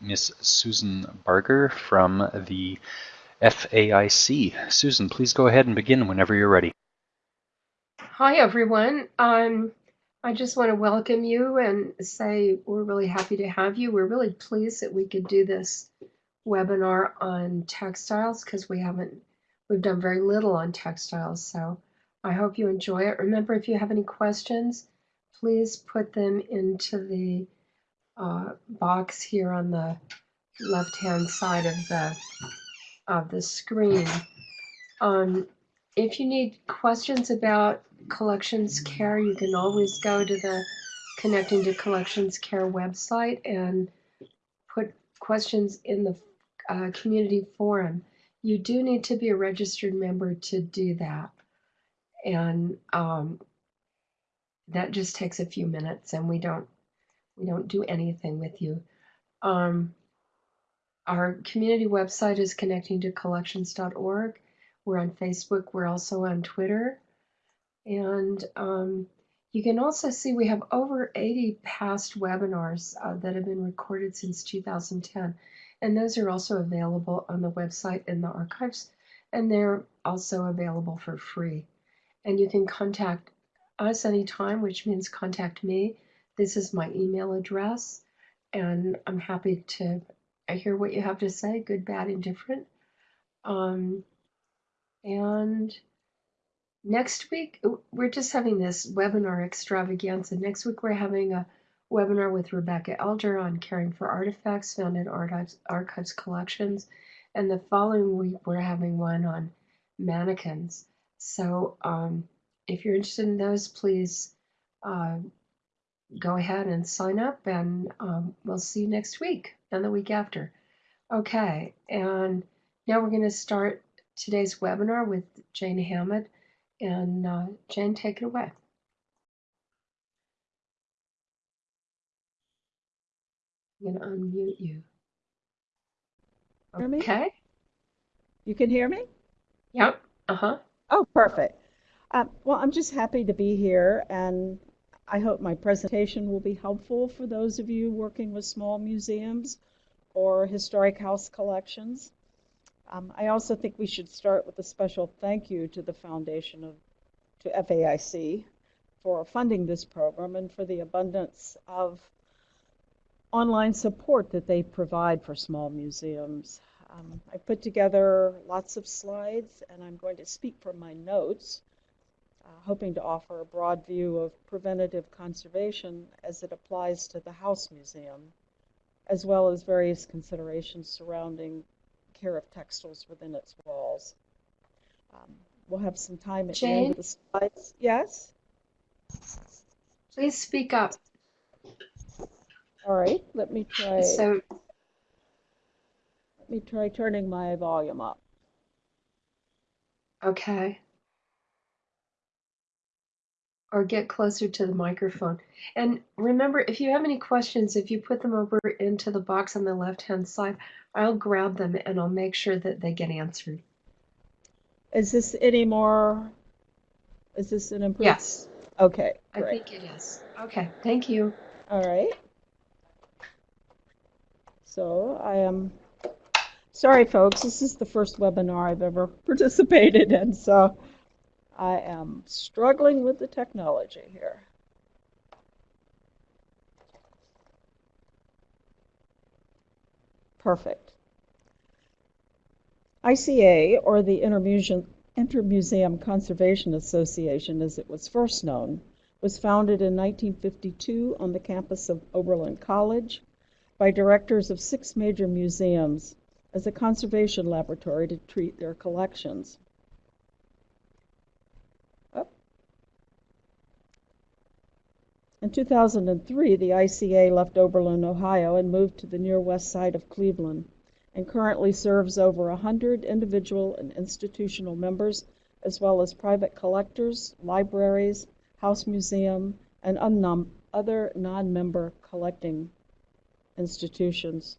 Miss Susan Barger from the FAIC. Susan, please go ahead and begin whenever you're ready. Hi, everyone. Um, I just want to welcome you and say we're really happy to have you. We're really pleased that we could do this webinar on textiles because we haven't, we've done very little on textiles. So I hope you enjoy it. Remember, if you have any questions, please put them into the uh, box here on the left-hand side of the of the screen. Um, if you need questions about collections care, you can always go to the Connecting to Collections Care website and put questions in the uh, community forum. You do need to be a registered member to do that. And um, that just takes a few minutes and we don't we don't do anything with you. Um, our community website is connectingtocollections.org. We're on Facebook. We're also on Twitter. And um, you can also see we have over 80 past webinars uh, that have been recorded since 2010. And those are also available on the website in the archives. And they're also available for free. And you can contact us anytime, which means contact me. This is my email address. And I'm happy to hear what you have to say, good, bad, indifferent. Um, and next week, we're just having this webinar extravaganza. Next week, we're having a webinar with Rebecca Elder on caring for artifacts found in archives, archives collections. And the following week, we're having one on mannequins. So um, if you're interested in those, please uh, go ahead and sign up, and um, we'll see you next week and the week after. Okay, and now we're going to start today's webinar with Jane Hammond. And uh, Jane, take it away. I'm going to unmute you. Okay. You can hear me? Yep. Uh-huh. Oh, perfect. Um, well, I'm just happy to be here, and I hope my presentation will be helpful for those of you working with small museums or historic house collections. Um, I also think we should start with a special thank you to the Foundation of to FAIC for funding this program and for the abundance of online support that they provide for small museums. Um, I put together lots of slides and I'm going to speak from my notes hoping to offer a broad view of preventative conservation as it applies to the House Museum, as well as various considerations surrounding care of textiles within its walls. Um, we'll have some time at Jane? the end of the slides. Yes? Please speak up. All right, let me try. So, let me try turning my volume up. Okay or get closer to the microphone. And remember, if you have any questions, if you put them over into the box on the left-hand side, I'll grab them and I'll make sure that they get answered. Is this any more, is this an improvement? Yes. Okay, great. I think it is. Okay, thank you. All right. So I am, sorry folks, this is the first webinar I've ever participated in, so I am struggling with the technology here. Perfect. ICA, or the Intermuseum Conservation Association as it was first known, was founded in 1952 on the campus of Oberlin College by directors of six major museums as a conservation laboratory to treat their collections. In 2003, the ICA left Oberlin, Ohio, and moved to the near west side of Cleveland, and currently serves over 100 individual and institutional members, as well as private collectors, libraries, house museum, and other non-member collecting institutions.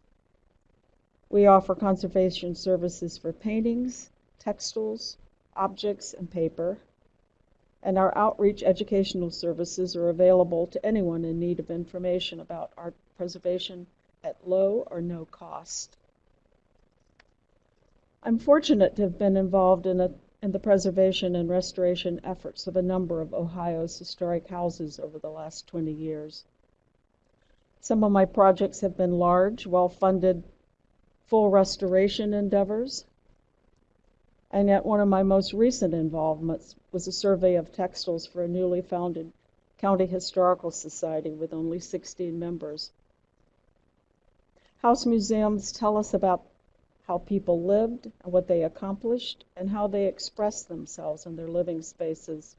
We offer conservation services for paintings, textiles, objects, and paper and our outreach educational services are available to anyone in need of information about art preservation at low or no cost. I'm fortunate to have been involved in, a, in the preservation and restoration efforts of a number of Ohio's historic houses over the last 20 years. Some of my projects have been large, well-funded, full restoration endeavors. And yet one of my most recent involvements was a survey of textiles for a newly founded County Historical Society with only 16 members. House museums tell us about how people lived what they accomplished and how they expressed themselves in their living spaces.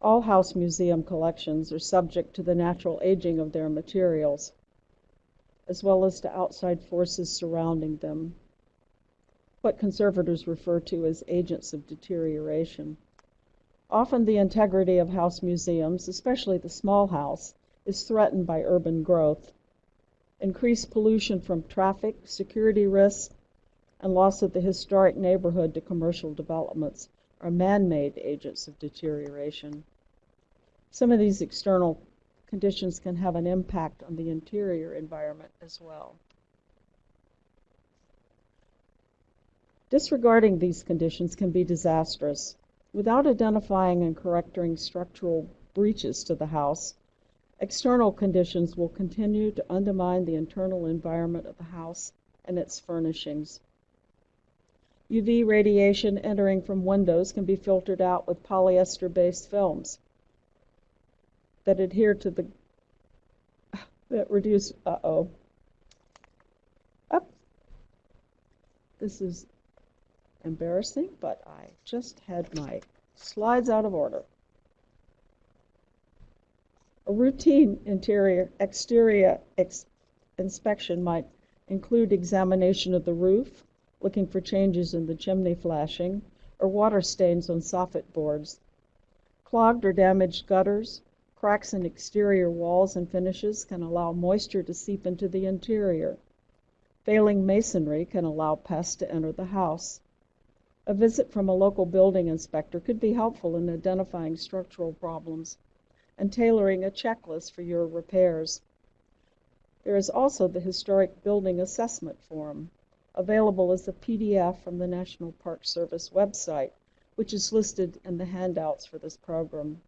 All house museum collections are subject to the natural aging of their materials, as well as to outside forces surrounding them, what conservators refer to as agents of deterioration. Often the integrity of house museums, especially the small house, is threatened by urban growth. Increased pollution from traffic, security risks, and loss of the historic neighborhood to commercial developments are man-made agents of deterioration. Some of these external conditions can have an impact on the interior environment as well. Disregarding these conditions can be disastrous. Without identifying and correcting structural breaches to the house, external conditions will continue to undermine the internal environment of the house and its furnishings. UV radiation entering from windows can be filtered out with polyester-based films that adhere to the that reduce uh-oh up this is embarrassing but I just had my slides out of order a routine interior exterior ex inspection might include examination of the roof looking for changes in the chimney flashing or water stains on soffit boards clogged or damaged gutters Cracks in exterior walls and finishes can allow moisture to seep into the interior. Failing masonry can allow pests to enter the house. A visit from a local building inspector could be helpful in identifying structural problems and tailoring a checklist for your repairs. There is also the Historic Building Assessment Form, available as a PDF from the National Park Service website, which is listed in the handouts for this program.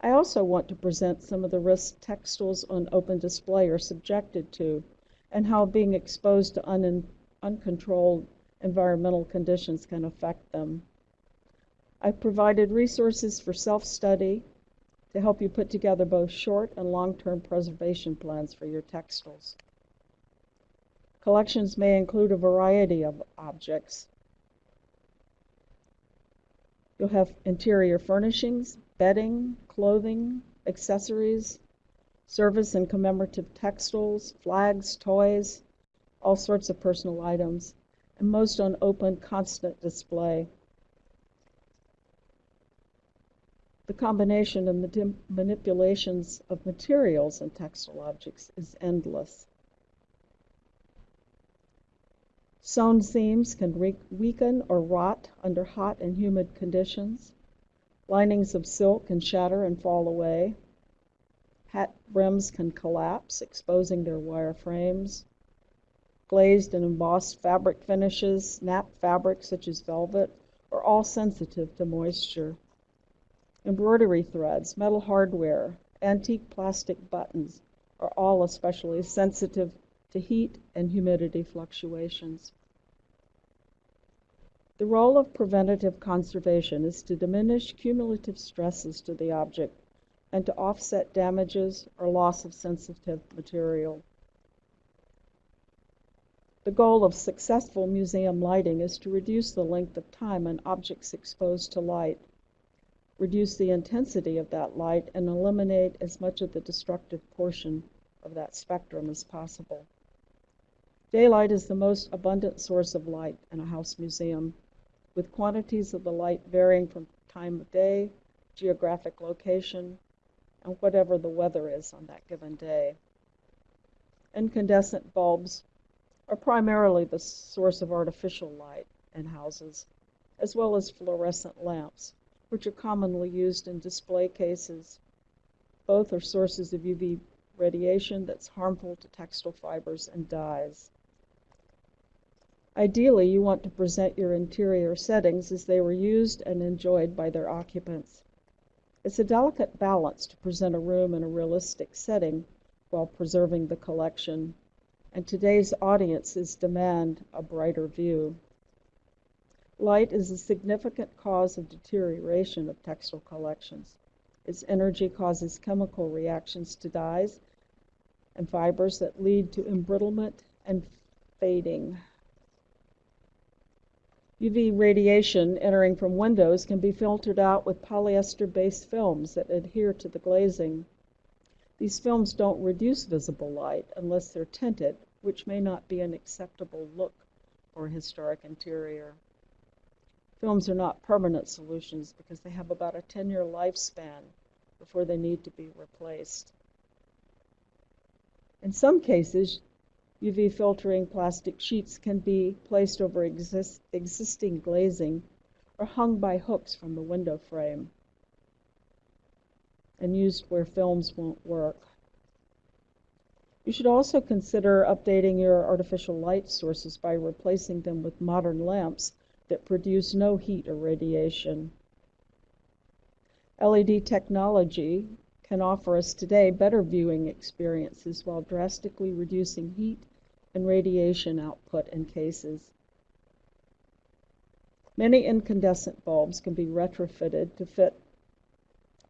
I also want to present some of the risks textiles on open display are subjected to and how being exposed to un uncontrolled environmental conditions can affect them. I've provided resources for self-study to help you put together both short and long-term preservation plans for your textiles. Collections may include a variety of objects. You'll have interior furnishings, bedding, clothing, accessories, service and commemorative textiles, flags, toys, all sorts of personal items, and most on open, constant display. The combination of manipulations of materials and textile objects is endless. Sewn seams can weaken or rot under hot and humid conditions. Linings of silk can shatter and fall away. Hat brims can collapse, exposing their wire frames. Glazed and embossed fabric finishes, napped fabrics such as velvet, are all sensitive to moisture. Embroidery threads, metal hardware, antique plastic buttons are all especially sensitive to heat and humidity fluctuations. The role of preventative conservation is to diminish cumulative stresses to the object and to offset damages or loss of sensitive material. The goal of successful museum lighting is to reduce the length of time an object's exposed to light, reduce the intensity of that light, and eliminate as much of the destructive portion of that spectrum as possible. Daylight is the most abundant source of light in a house museum with quantities of the light varying from time of day, geographic location, and whatever the weather is on that given day. Incandescent bulbs are primarily the source of artificial light in houses, as well as fluorescent lamps, which are commonly used in display cases, Both are sources of UV radiation that's harmful to textile fibers and dyes. Ideally, you want to present your interior settings as they were used and enjoyed by their occupants. It's a delicate balance to present a room in a realistic setting while preserving the collection, and today's audiences demand a brighter view. Light is a significant cause of deterioration of textile collections. Its energy causes chemical reactions to dyes and fibers that lead to embrittlement and fading. UV radiation entering from windows can be filtered out with polyester-based films that adhere to the glazing. These films don't reduce visible light unless they're tinted, which may not be an acceptable look for a historic interior. Films are not permanent solutions because they have about a 10-year lifespan before they need to be replaced. In some cases, UV filtering plastic sheets can be placed over exist, existing glazing or hung by hooks from the window frame and used where films won't work. You should also consider updating your artificial light sources by replacing them with modern lamps that produce no heat or radiation. LED technology can offer us today better viewing experiences while drastically reducing heat and radiation output in cases. Many incandescent bulbs can be retrofitted to fit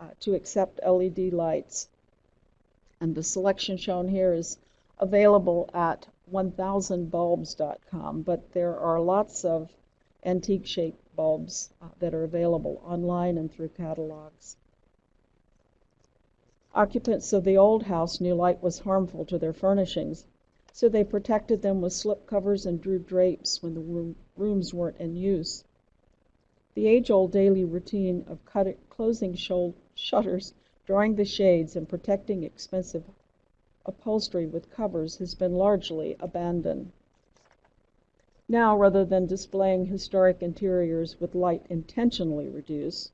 uh, to accept LED lights. And the selection shown here is available at 1000bulbs.com, but there are lots of antique shaped bulbs uh, that are available online and through catalogs. Occupants of the old house knew light was harmful to their furnishings so they protected them with slip covers and drew drapes when the room, rooms weren't in use. The age old daily routine of cutting, closing shutters, drawing the shades, and protecting expensive upholstery with covers has been largely abandoned. Now, rather than displaying historic interiors with light intentionally reduced,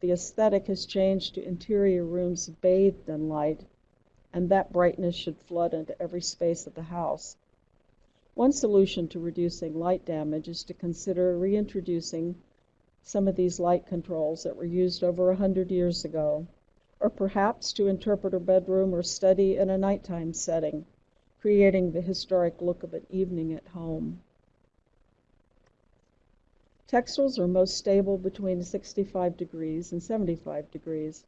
the aesthetic has changed to interior rooms bathed in light and that brightness should flood into every space of the house. One solution to reducing light damage is to consider reintroducing some of these light controls that were used over a hundred years ago, or perhaps to interpret a bedroom or study in a nighttime setting, creating the historic look of an evening at home. Textiles are most stable between 65 degrees and 75 degrees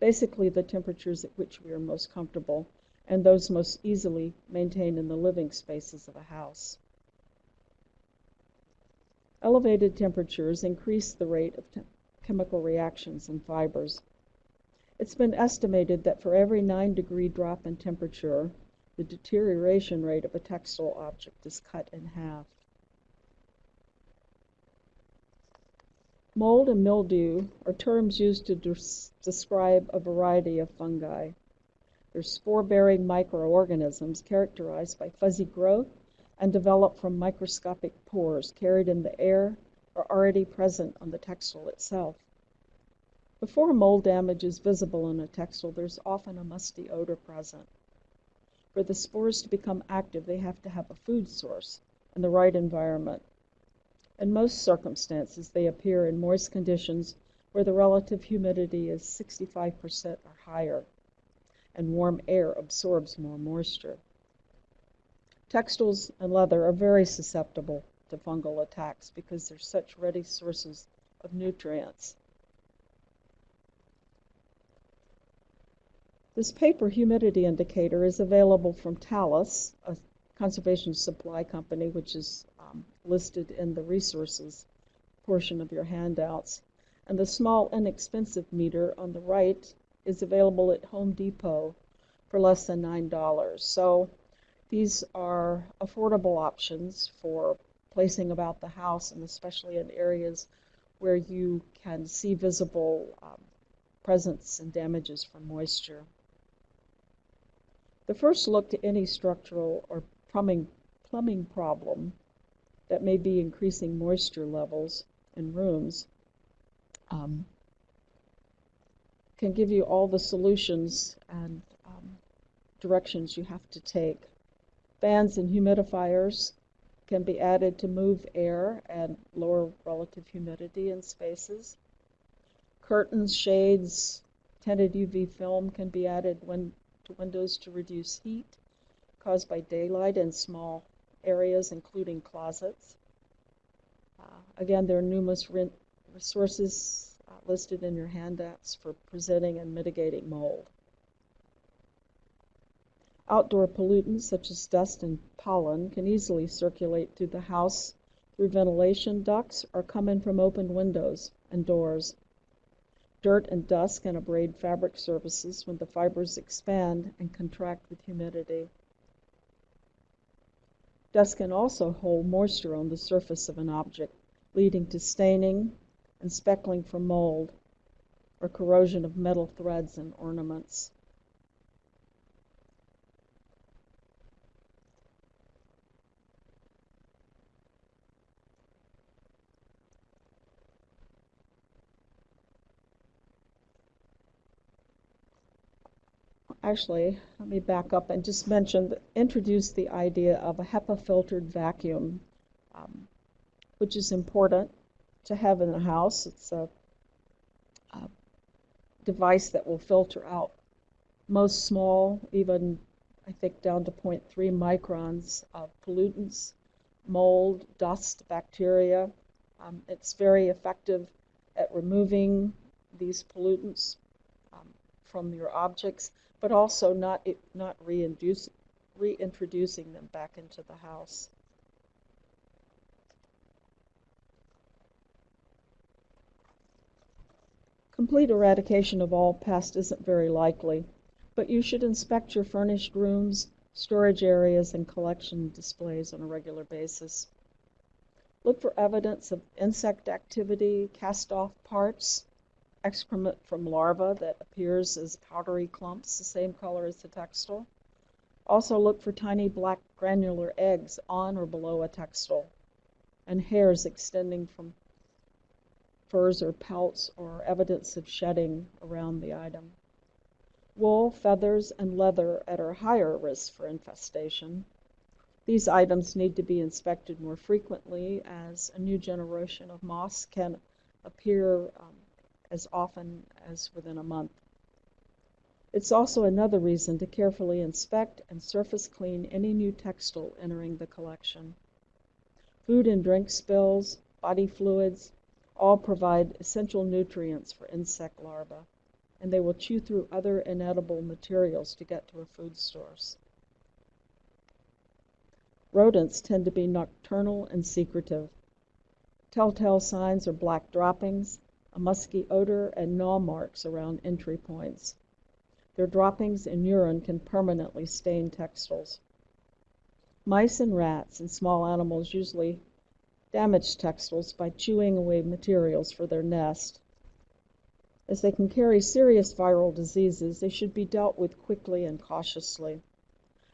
basically the temperatures at which we are most comfortable and those most easily maintained in the living spaces of a house. Elevated temperatures increase the rate of chemical reactions in fibers. It's been estimated that for every 9 degree drop in temperature, the deterioration rate of a textile object is cut in half. Mold and mildew are terms used to des describe a variety of fungi. They're spore-bearing microorganisms characterized by fuzzy growth and develop from microscopic pores carried in the air or already present on the textile itself. Before mold damage is visible in a textile, there's often a musty odor present. For the spores to become active, they have to have a food source and the right environment. In most circumstances, they appear in moist conditions where the relative humidity is 65% or higher, and warm air absorbs more moisture. Textiles and leather are very susceptible to fungal attacks because they're such ready sources of nutrients. This paper humidity indicator is available from Talas, a conservation supply company, which is um, listed in the resources portion of your handouts. And the small inexpensive meter on the right is available at Home Depot for less than $9. So these are affordable options for placing about the house and especially in areas where you can see visible um, presence and damages from moisture. The first look to any structural or plumbing, plumbing problem that may be increasing moisture levels in rooms um, can give you all the solutions and um, directions you have to take. Fans and humidifiers can be added to move air and lower relative humidity in spaces. Curtains, shades, tinted UV film can be added when, to windows to reduce heat caused by daylight in small areas, including closets. Uh, again, there are numerous resources uh, listed in your handouts for presenting and mitigating mold. Outdoor pollutants such as dust and pollen can easily circulate through the house through ventilation ducts or come in from open windows and doors. Dirt and dust can abrade fabric surfaces when the fibers expand and contract with humidity. Dust can also hold moisture on the surface of an object, leading to staining and speckling from mold or corrosion of metal threads and ornaments. Actually, let me back up and just mention, introduce the idea of a HEPA filtered vacuum, um, which is important to have in the house. It's a, a device that will filter out most small, even I think down to 0.3 microns of pollutants, mold, dust, bacteria. Um, it's very effective at removing these pollutants um, from your objects but also not, not reintroducing them back into the house. Complete eradication of all pests isn't very likely, but you should inspect your furnished rooms, storage areas, and collection displays on a regular basis. Look for evidence of insect activity, cast off parts, excrement from larvae that appears as powdery clumps, the same color as the textile. Also look for tiny black granular eggs on or below a textile and hairs extending from furs or pelts or evidence of shedding around the item. Wool, feathers, and leather are higher risk for infestation. These items need to be inspected more frequently as a new generation of moths can appear um, as often as within a month. It's also another reason to carefully inspect and surface clean any new textile entering the collection. Food and drink spills, body fluids, all provide essential nutrients for insect larvae, and they will chew through other inedible materials to get to a food source. Rodents tend to be nocturnal and secretive. Telltale signs are black droppings, a musky odor, and gnaw marks around entry points. Their droppings and urine can permanently stain textiles. Mice and rats and small animals usually damage textiles by chewing away materials for their nest. As they can carry serious viral diseases, they should be dealt with quickly and cautiously.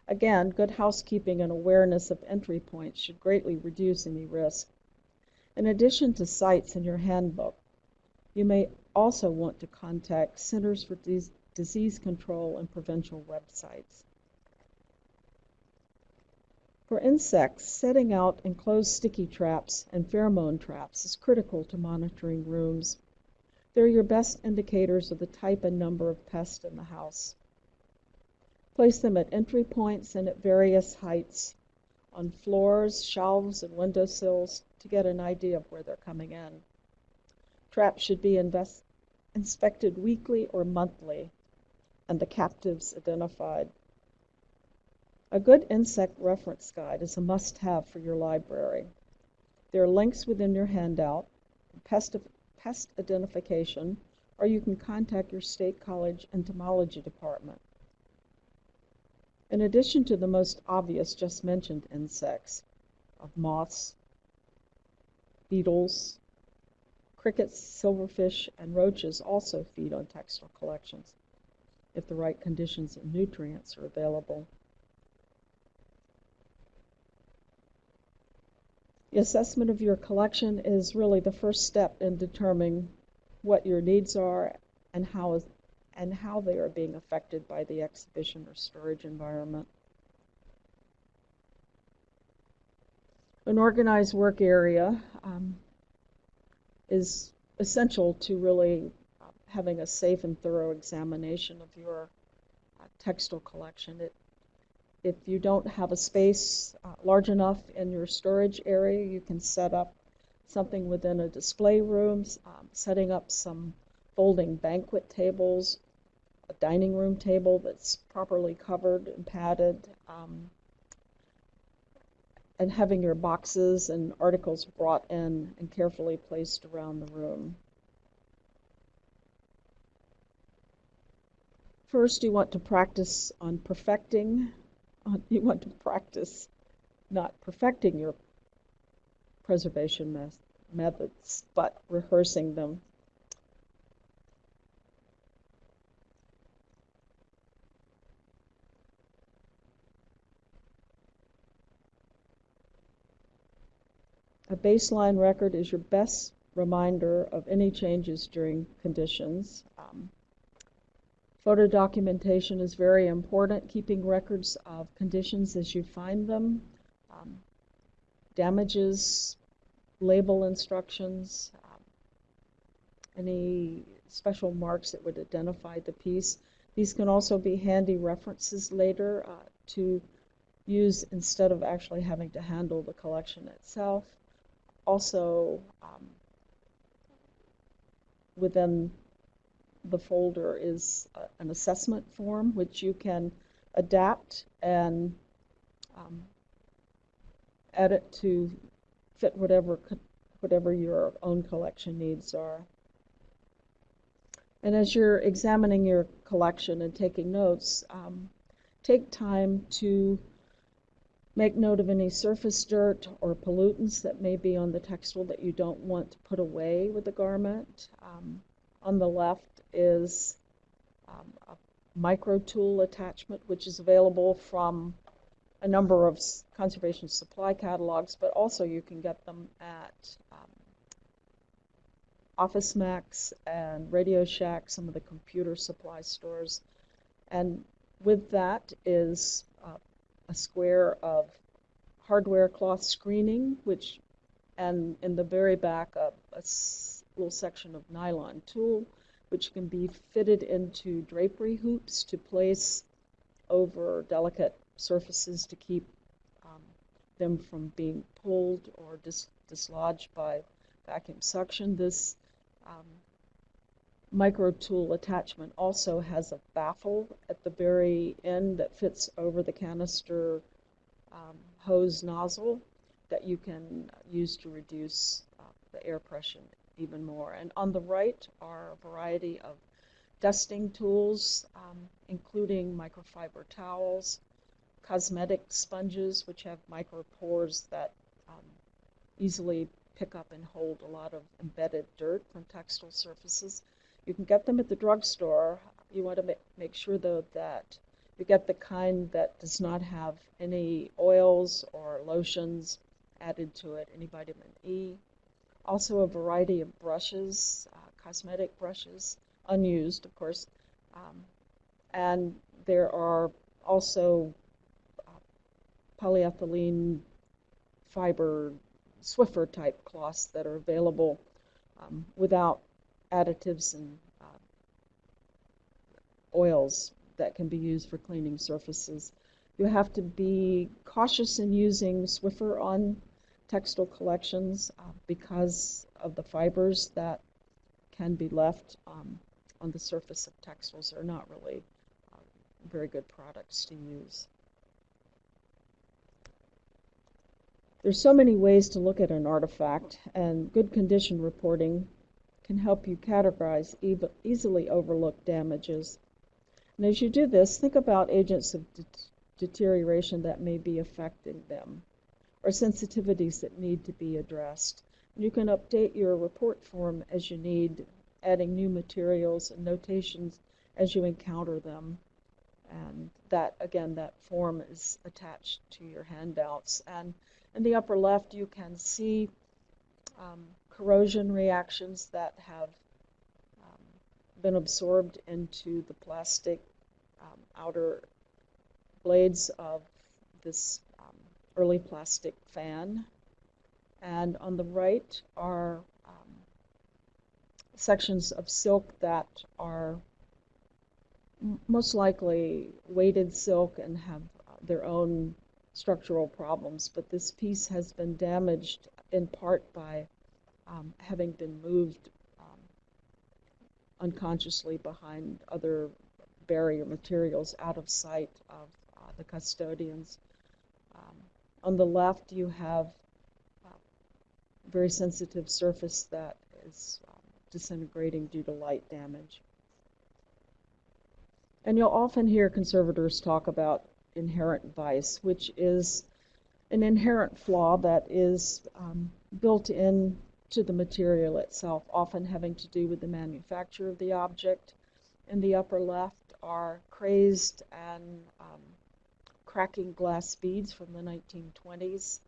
Again, good housekeeping and awareness of entry points should greatly reduce any risk. In addition to sites in your handbook, you may also want to contact Centers for Disease Control and Prevention websites. For insects, setting out enclosed sticky traps and pheromone traps is critical to monitoring rooms. They're your best indicators of the type and number of pests in the house. Place them at entry points and at various heights, on floors, shelves, and windowsills to get an idea of where they're coming in. Traps should be inspected weekly or monthly, and the captives identified. A good insect reference guide is a must-have for your library. There are links within your handout, pest, pest identification, or you can contact your State College entomology department. In addition to the most obvious just mentioned insects, of moths, beetles, Crickets, silverfish, and roaches also feed on textile collections if the right conditions and nutrients are available. The assessment of your collection is really the first step in determining what your needs are and how and how they are being affected by the exhibition or storage environment. An organized work area um, is essential to really having a safe and thorough examination of your uh, textile collection. It, if you don't have a space uh, large enough in your storage area, you can set up something within a display room, um, setting up some folding banquet tables, a dining room table that's properly covered and padded, um, and having your boxes and articles brought in and carefully placed around the room. First, you want to practice on perfecting, you want to practice not perfecting your preservation methods, but rehearsing them. A baseline record is your best reminder of any changes during conditions. Um, photo documentation is very important, keeping records of conditions as you find them. Um, damages, label instructions, um, any special marks that would identify the piece. These can also be handy references later uh, to use instead of actually having to handle the collection itself. Also, um, within the folder is a, an assessment form which you can adapt and um, edit to fit whatever whatever your own collection needs are. And as you're examining your collection and taking notes, um, take time to make note of any surface dirt or pollutants that may be on the textile that you don't want to put away with the garment. Um, on the left is um, a micro tool attachment, which is available from a number of conservation supply catalogs, but also you can get them at um, Office Max and Radio Shack, some of the computer supply stores. And with that is a square of hardware cloth screening, which, and in the very back, a, a little section of nylon tulle, which can be fitted into drapery hoops to place over delicate surfaces to keep um, them from being pulled or dis dislodged by vacuum suction. This um, micro tool attachment also has a baffle at the very end that fits over the canister um, hose nozzle that you can use to reduce uh, the air pressure even more. And on the right are a variety of dusting tools, um, including microfiber towels, cosmetic sponges, which have micropores that um, easily pick up and hold a lot of embedded dirt from textile surfaces. You can get them at the drugstore. You want to make sure, though, that you get the kind that does not have any oils or lotions added to it, any vitamin E. Also, a variety of brushes, uh, cosmetic brushes, unused, of course. Um, and there are also polyethylene fiber Swiffer type cloths that are available um, without additives and uh, oils that can be used for cleaning surfaces. You have to be cautious in using Swiffer on textile collections uh, because of the fibers that can be left um, on the surface of textiles are not really uh, very good products to use. There's so many ways to look at an artifact, and good condition reporting can help you categorize easily overlooked damages. And as you do this, think about agents of de deterioration that may be affecting them, or sensitivities that need to be addressed. And you can update your report form as you need, adding new materials and notations as you encounter them. And that, again, that form is attached to your handouts. And in the upper left, you can see um, corrosion reactions that have um, been absorbed into the plastic um, outer blades of this um, early plastic fan. And on the right are um, sections of silk that are most likely weighted silk and have uh, their own structural problems. But this piece has been damaged in part by um, having been moved um, unconsciously behind other barrier materials out of sight of uh, the custodians. Um, on the left, you have a very sensitive surface that is um, disintegrating due to light damage. And you'll often hear conservators talk about inherent vice, which is an inherent flaw that is um, built in to the material itself, often having to do with the manufacture of the object. In the upper left are crazed and um, cracking glass beads from the 1920s.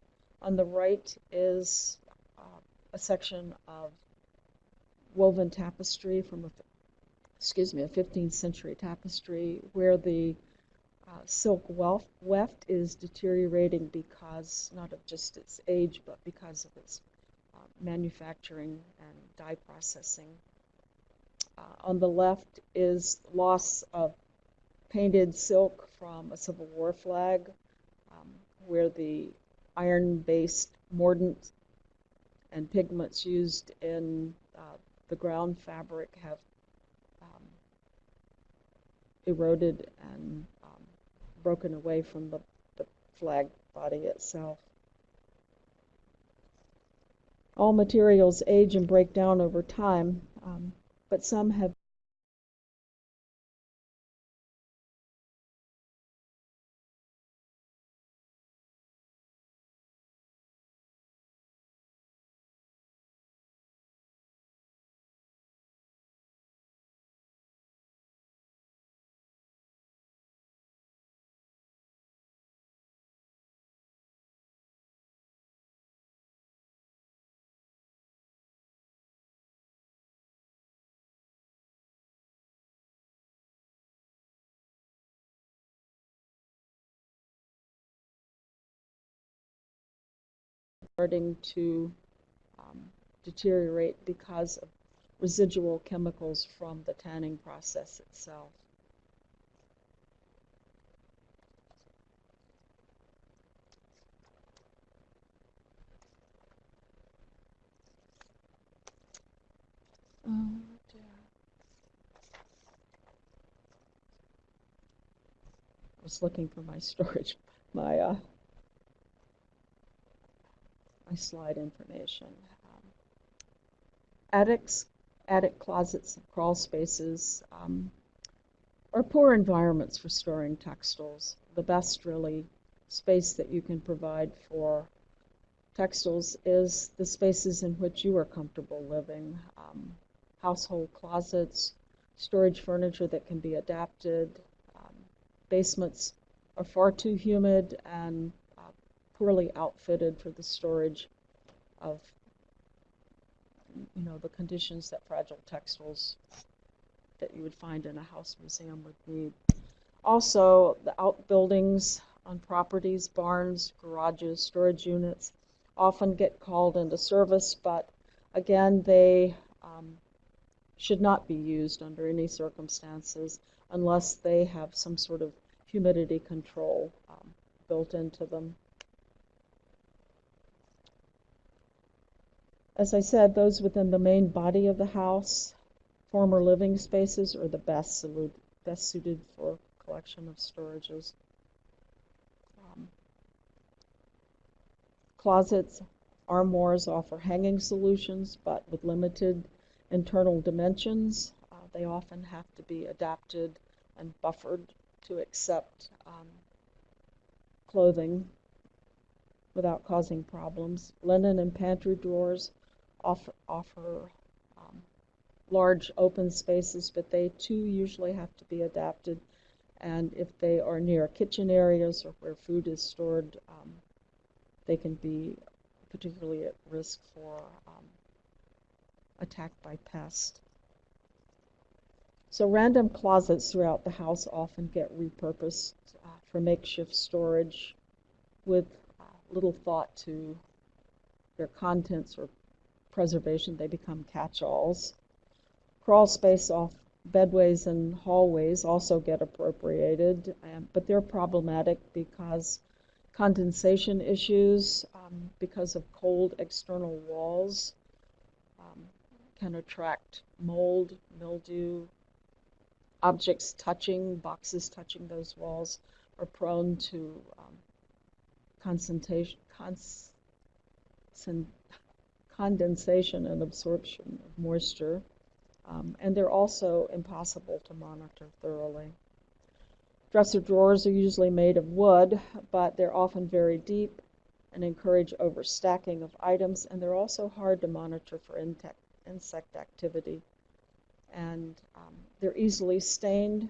On the right is uh, a section of woven tapestry from a excuse me, a 15th century tapestry where the uh, silk weft is deteriorating because not of just its age, but because of its manufacturing and dye processing. Uh, on the left is loss of painted silk from a Civil War flag, um, where the iron-based mordant and pigments used in uh, the ground fabric have eroded and um, broken away from the, the flag body itself. All materials age and break down over time, um, but some have starting to um, deteriorate because of residual chemicals from the tanning process itself. Oh dear. I was looking for my storage, my uh, my slide information. Um, attics, attic closets, and crawl spaces um, are poor environments for storing textiles. The best, really, space that you can provide for textiles is the spaces in which you are comfortable living. Um, household closets, storage furniture that can be adapted. Um, basements are far too humid and poorly outfitted for the storage of you know the conditions that fragile textiles that you would find in a house museum would need. Also, the outbuildings on properties, barns, garages, storage units often get called into service, but again, they um, should not be used under any circumstances unless they have some sort of humidity control um, built into them. As I said, those within the main body of the house, former living spaces, are the best, best suited for collection of storages. Um, closets, armoires offer hanging solutions, but with limited internal dimensions. Uh, they often have to be adapted and buffered to accept um, clothing without causing problems. Linen and pantry drawers offer, offer um, large open spaces, but they too usually have to be adapted. And if they are near kitchen areas or where food is stored, um, they can be particularly at risk for um, attack by pest. So random closets throughout the house often get repurposed uh, for makeshift storage with uh, little thought to their contents or preservation. They become catch-alls. Crawl space off bedways and hallways also get appropriated, um, but they're problematic because condensation issues, um, because of cold external walls, um, can attract mold, mildew. Objects touching, boxes touching those walls are prone to um, concentration, condensation and absorption of moisture. Um, and they're also impossible to monitor thoroughly. Dresser drawers are usually made of wood, but they're often very deep and encourage overstacking of items, and they're also hard to monitor for insect activity. And um, they're easily stained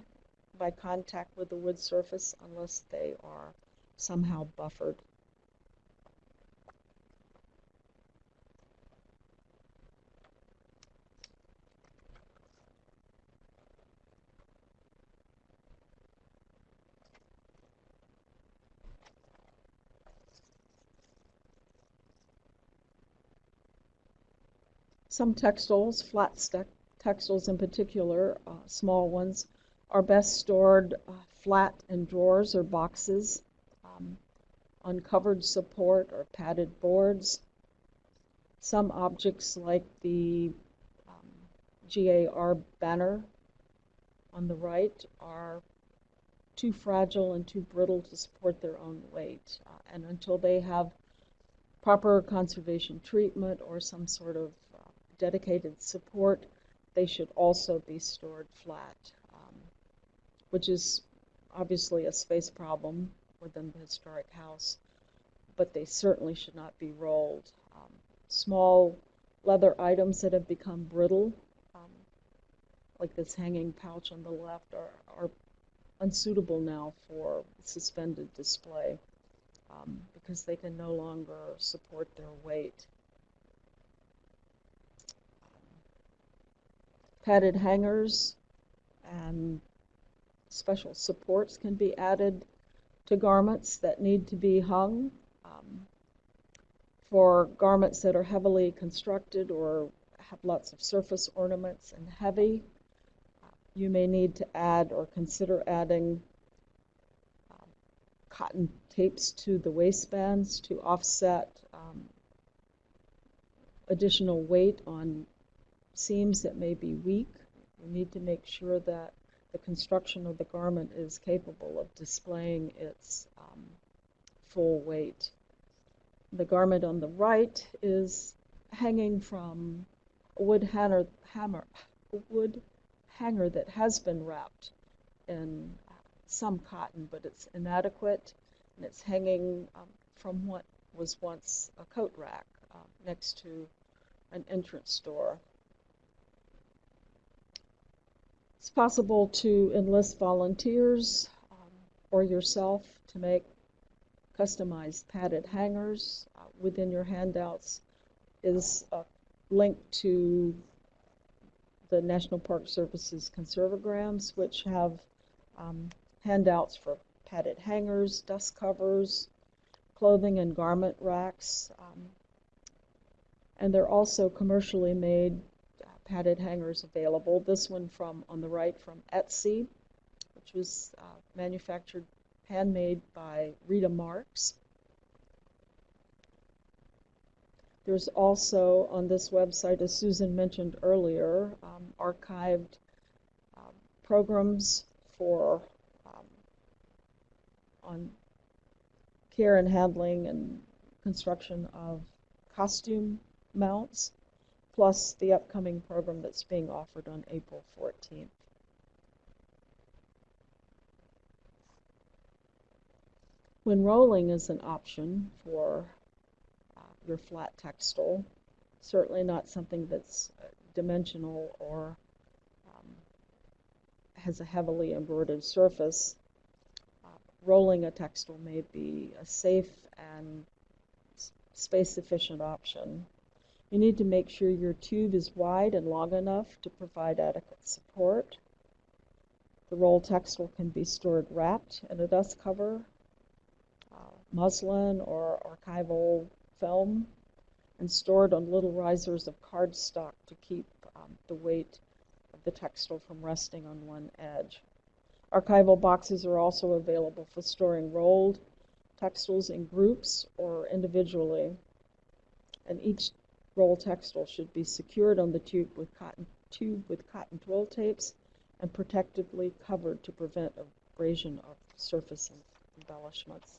by contact with the wood surface unless they are somehow buffered. Some textiles, flat textiles in particular, uh, small ones, are best stored uh, flat in drawers or boxes, um, on covered support or padded boards. Some objects like the um, GAR banner on the right are too fragile and too brittle to support their own weight. Uh, and until they have proper conservation treatment or some sort of dedicated support, they should also be stored flat, um, which is obviously a space problem within the historic house, but they certainly should not be rolled. Um, small leather items that have become brittle, um, like this hanging pouch on the left, are, are unsuitable now for suspended display um, because they can no longer support their weight. Padded hangers and special supports can be added to garments that need to be hung. Um, for garments that are heavily constructed or have lots of surface ornaments and heavy, you may need to add or consider adding um, cotton tapes to the waistbands to offset um, additional weight on seams that may be weak. We need to make sure that the construction of the garment is capable of displaying its um, full weight. The garment on the right is hanging from a wood hanger, hammer, wood hanger that has been wrapped in some cotton, but it's inadequate, and it's hanging um, from what was once a coat rack uh, next to an entrance door. It's possible to enlist volunteers um, or yourself to make customized padded hangers. Uh, within your handouts is a link to the National Park Service's conservograms, which have um, handouts for padded hangers, dust covers, clothing and garment racks. Um, and they're also commercially made padded hangers available. This one from on the right from Etsy, which was uh, manufactured, handmade by Rita Marks. There's also on this website, as Susan mentioned earlier, um, archived um, programs for um, on care and handling and construction of costume mounts plus the upcoming program that's being offered on April 14th. When rolling is an option for uh, your flat textile, certainly not something that's uh, dimensional or um, has a heavily embroidered surface, uh, rolling a textile may be a safe and space efficient option. You need to make sure your tube is wide and long enough to provide adequate support. The roll textile can be stored wrapped in a dust cover, uh, muslin, or archival film, and stored on little risers of cardstock to keep um, the weight of the textile from resting on one edge. Archival boxes are also available for storing rolled textiles in groups or individually, and each roll textile should be secured on the tube with cotton tube with cotton twill tapes and protectively covered to prevent abrasion of surface embellishments.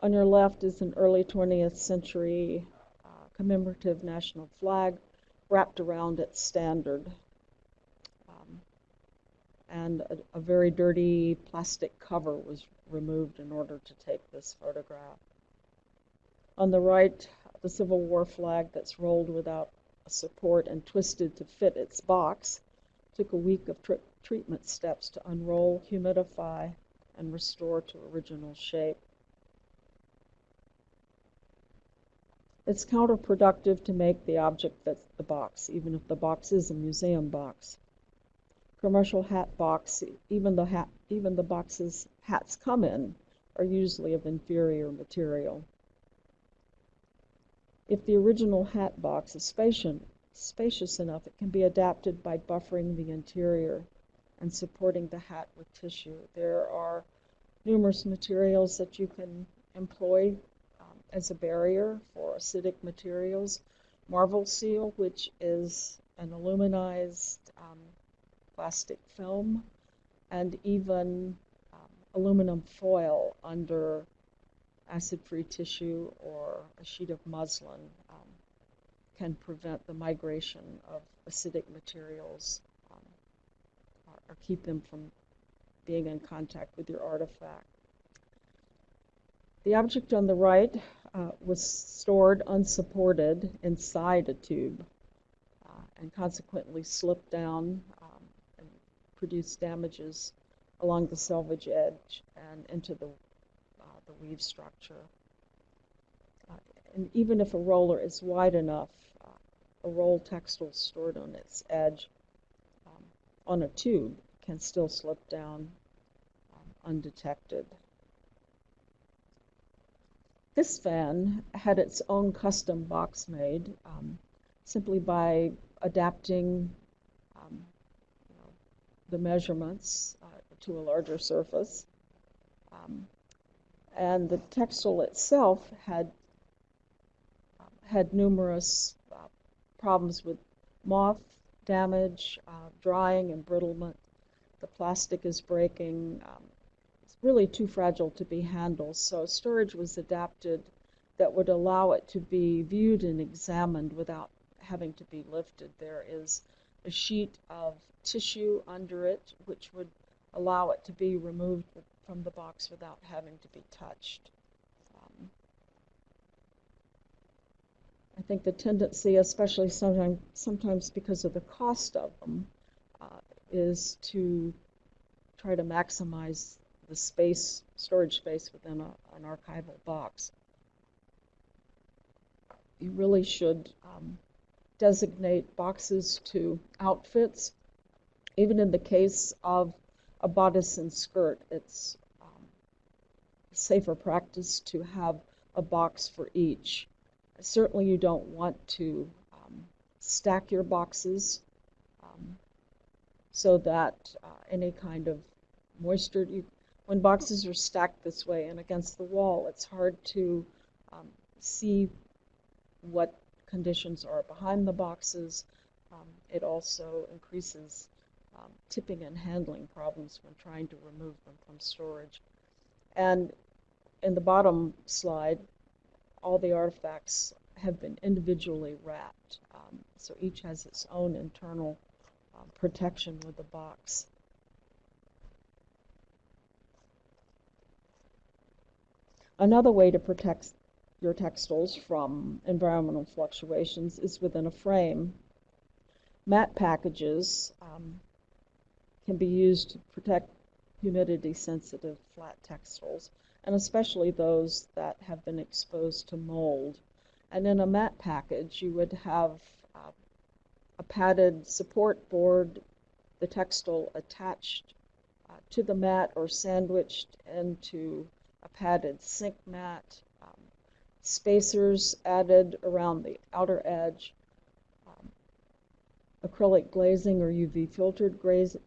On your left is an early 20th century uh, commemorative national flag wrapped around its standard. Um, and a, a very dirty plastic cover was removed in order to take this photograph. On the right, the Civil War flag that's rolled without a support and twisted to fit its box took a week of treatment steps to unroll, humidify, and restore to original shape. It's counterproductive to make the object fit the box, even if the box is a museum box. Commercial hat box, even the hat, even the boxes hats come in, are usually of inferior material. If the original hat box is spacious, enough, it can be adapted by buffering the interior and supporting the hat with tissue. There are numerous materials that you can employ um, as a barrier for acidic materials. Marvel Seal, which is an aluminized um, plastic film, and even aluminum foil under acid-free tissue or a sheet of muslin um, can prevent the migration of acidic materials um, or, or, keep them from being in contact with your artifact. The object on the right uh, was stored unsupported inside a tube uh, and consequently slipped down um, and produced damages along the selvage edge and into the the weave structure. Uh, and even if a roller is wide enough, uh, a roll textile stored on its edge um, on a tube can still slip down um, undetected. This fan had its own custom box made um, simply by adapting um, the measurements uh, to a larger surface. Um, and the textile itself had had numerous uh, problems with moth damage, uh, drying, embrittlement. The plastic is breaking. Um, it's really too fragile to be handled. So storage was adapted that would allow it to be viewed and examined without having to be lifted. There is a sheet of tissue under it, which would allow it to be removed from the box without having to be touched. Um, I think the tendency, especially sometimes, sometimes because of the cost of them, uh, is to try to maximize the space, storage space within a, an archival box. You really should um, designate boxes to outfits. Even in the case of a bodice and skirt, it's um, safer practice to have a box for each. Certainly, you don't want to um, stack your boxes um, so that uh, any kind of moisture, you, when boxes are stacked this way and against the wall, it's hard to um, see what conditions are behind the boxes. Um, it also increases um, tipping and handling problems when trying to remove them from storage. And in the bottom slide, all the artifacts have been individually wrapped. Um, so each has its own internal um, protection with the box. Another way to protect your textiles from environmental fluctuations is within a frame. Mat packages um, can be used to protect humidity sensitive flat textiles, and especially those that have been exposed to mold. And in a mat package, you would have uh, a padded support board, the textile attached uh, to the mat or sandwiched into a padded sink mat, um, spacers added around the outer edge, acrylic glazing or UV filtered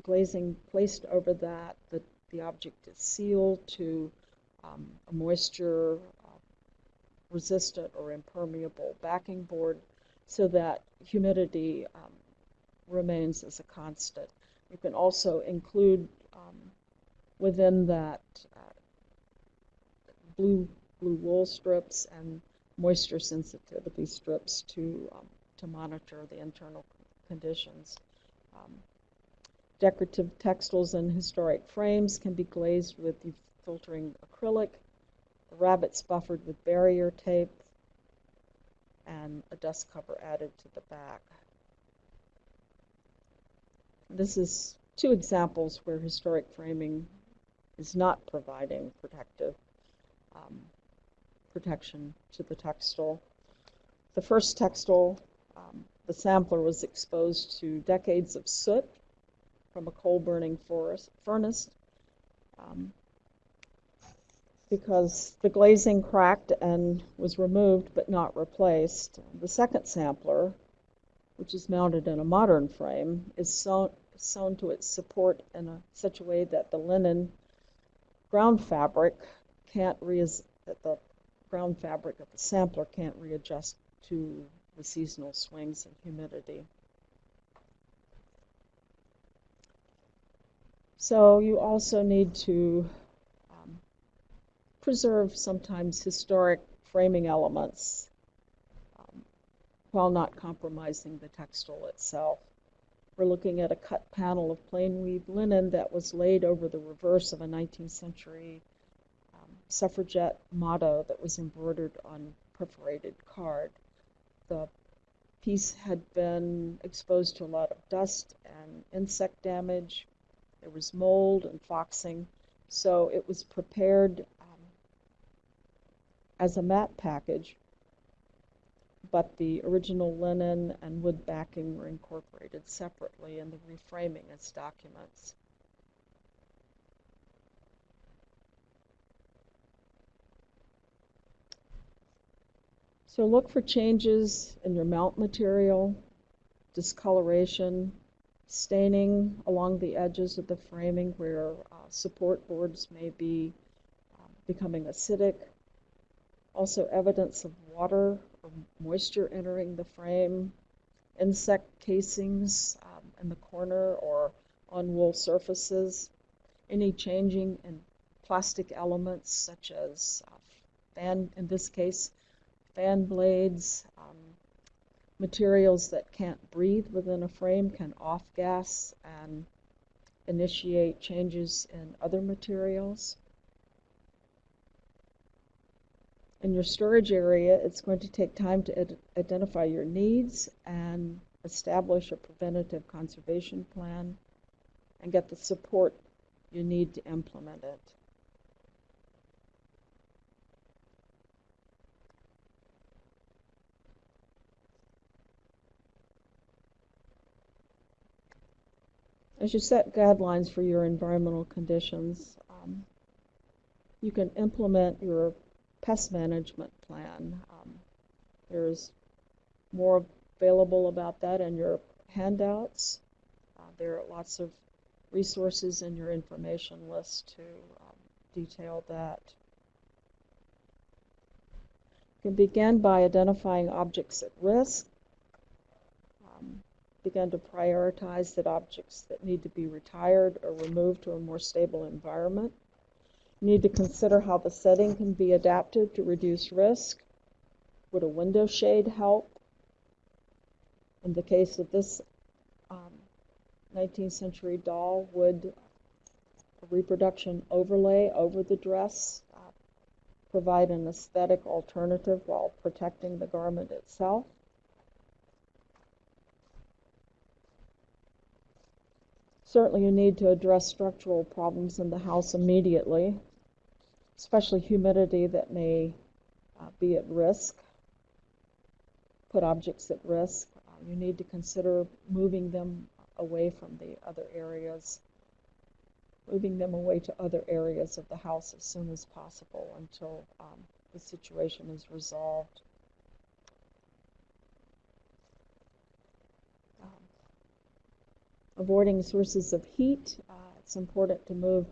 glazing placed over that. The, the object is sealed to um, a moisture uh, resistant or impermeable backing board so that humidity um, remains as a constant. You can also include um, within that uh, blue blue wool strips and moisture sensitivity strips to um, to monitor the internal conditions. Um, decorative textiles and historic frames can be glazed with filtering acrylic. The rabbets buffered with barrier tape and a dust cover added to the back. This is two examples where historic framing is not providing protective um, protection to the textile. The first textile, um, the sampler was exposed to decades of soot from a coal burning forest, furnace um, because the glazing cracked and was removed but not replaced. The second sampler, which is mounted in a modern frame, is sewn, sewn to its support in a, such a way that the linen ground fabric can't re that the ground fabric of the sampler can't readjust to the seasonal swings in humidity. So you also need to preserve sometimes historic framing elements um, while not compromising the textile itself. We're looking at a cut panel of plain weave linen that was laid over the reverse of a 19th century um, suffragette motto that was embroidered on perforated card. The piece had been exposed to a lot of dust and insect damage. There was mold and foxing, so it was prepared um, as a mat package, but the original linen and wood backing were incorporated separately in the reframing as documents. So look for changes in your mount material, discoloration, staining along the edges of the framing where uh, support boards may be um, becoming acidic, also evidence of water or moisture entering the frame, insect casings um, in the corner or on wool surfaces, any changing in plastic elements such as uh, fan, in this case, fan blades, um, materials that can't breathe within a frame can off gas and initiate changes in other materials. in your storage area, it's going to take time to identify your needs and establish a preventative conservation plan and get the support you need to implement it. As you set guidelines for your environmental conditions, um, you can implement your pest management plan. Um, there's more available about that in your handouts. Uh, there are lots of resources in your information list to um, detail that. You can begin by identifying objects at risk. Begin to prioritize that objects that need to be retired or removed to a more stable environment. You need to consider how the setting can be adapted to reduce risk. Would a window shade help? In the case of this um, 19th century doll, would a reproduction overlay over the dress uh, provide an aesthetic alternative while protecting the garment itself? Certainly you need to address structural problems in the house immediately especially humidity that may uh, be at risk, put objects at risk. Um, you need to consider moving them away from the other areas, moving them away to other areas of the house as soon as possible until um, the situation is resolved. Um, avoiding sources of heat. Uh, it's important to move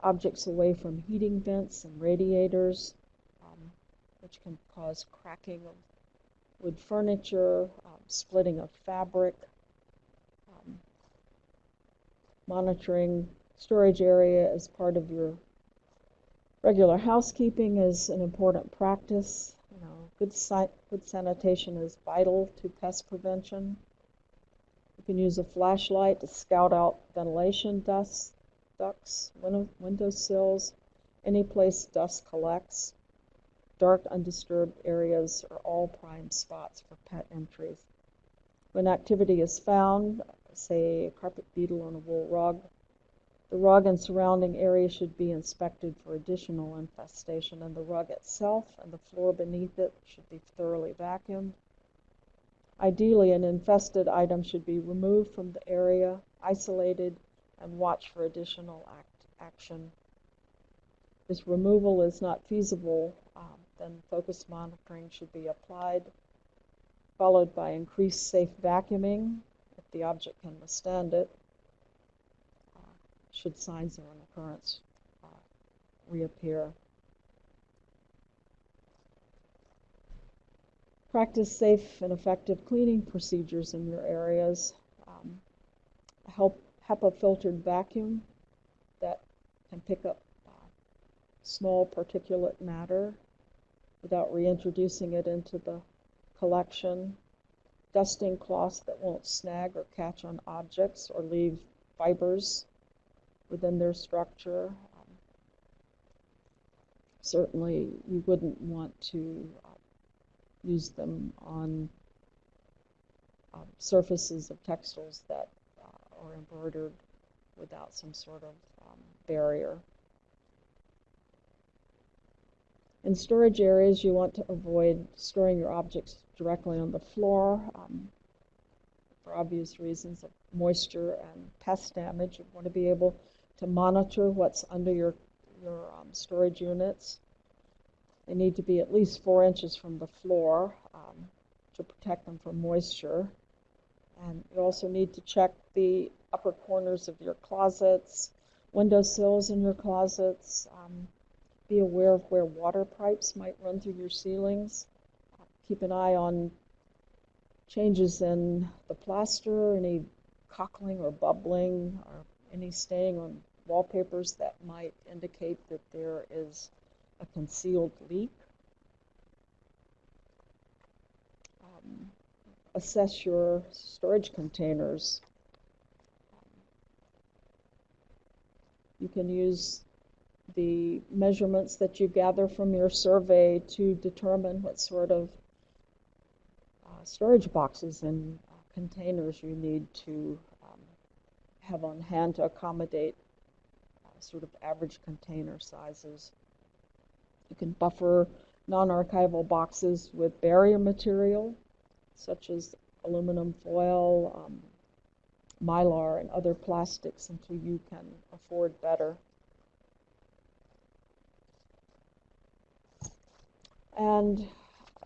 objects away from heating vents and radiators, um, which can cause cracking of wood furniture, um, splitting of fabric, um, monitoring storage area as part of your regular housekeeping is an important practice. You know, good, si- good sanitation is vital to pest prevention. You can use a flashlight to scout out ventilation ducts, ducts, window, window sills, any place dust collects. Dark, undisturbed areas are all prime spots for pet entries. When activity is found, say a carpet beetle on a wool rug, the rug and surrounding area should be inspected for additional infestation, and the rug itself and the floor beneath it should be thoroughly vacuumed. Ideally, an infested item should be removed from the area, isolated, and watch for additional act, action. If removal is not feasible, um, then focused monitoring should be applied, followed by increased safe vacuuming if the object can withstand it, uh, should signs of an occurrence uh, reappear. Practice safe and effective cleaning procedures in your areas. Um, help HEPA filtered vacuum that can pick up uh, small particulate matter without reintroducing it into the collection. Dusting cloths that won't snag or catch on objects or leave fibers within their structure. Um, certainly, you wouldn't want to uh, use them on uh, surfaces of textiles that uh, are embroidered without some sort of um, barrier. In storage areas, you want to avoid storing your objects directly on the floor um, for obvious reasons of moisture and pest damage. You want to be able to monitor what's under your, your um, storage units. They need to be at least four inches from the floor um, to protect them from moisture. And you also need to check the upper corners of your closets, windowsills in your closets. Um, be aware of where water pipes might run through your ceilings. Keep an eye on changes in the plaster, any cockling or bubbling, or any staining on wallpapers that might indicate that there is a concealed leak. Um, assess your storage containers. You can use the measurements that you gather from your survey to determine what sort of uh, storage boxes and uh, containers you need to um, have on hand to accommodate uh, sort of average container sizes. You can buffer non-archival boxes with barrier material, such as aluminum foil, um, mylar, and other plastics until you can afford better. And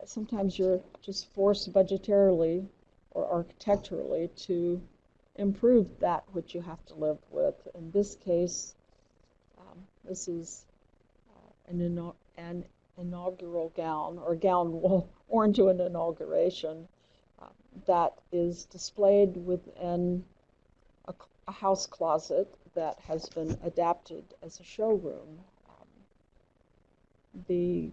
sometimes you're just forced budgetarily or architecturally to improve that which you have to live with. In this case, um, this is uh, an, an, inaugural gown or gown worn to an inauguration uh, that is displayed within a, a, house closet that has been adapted as a showroom. Um, the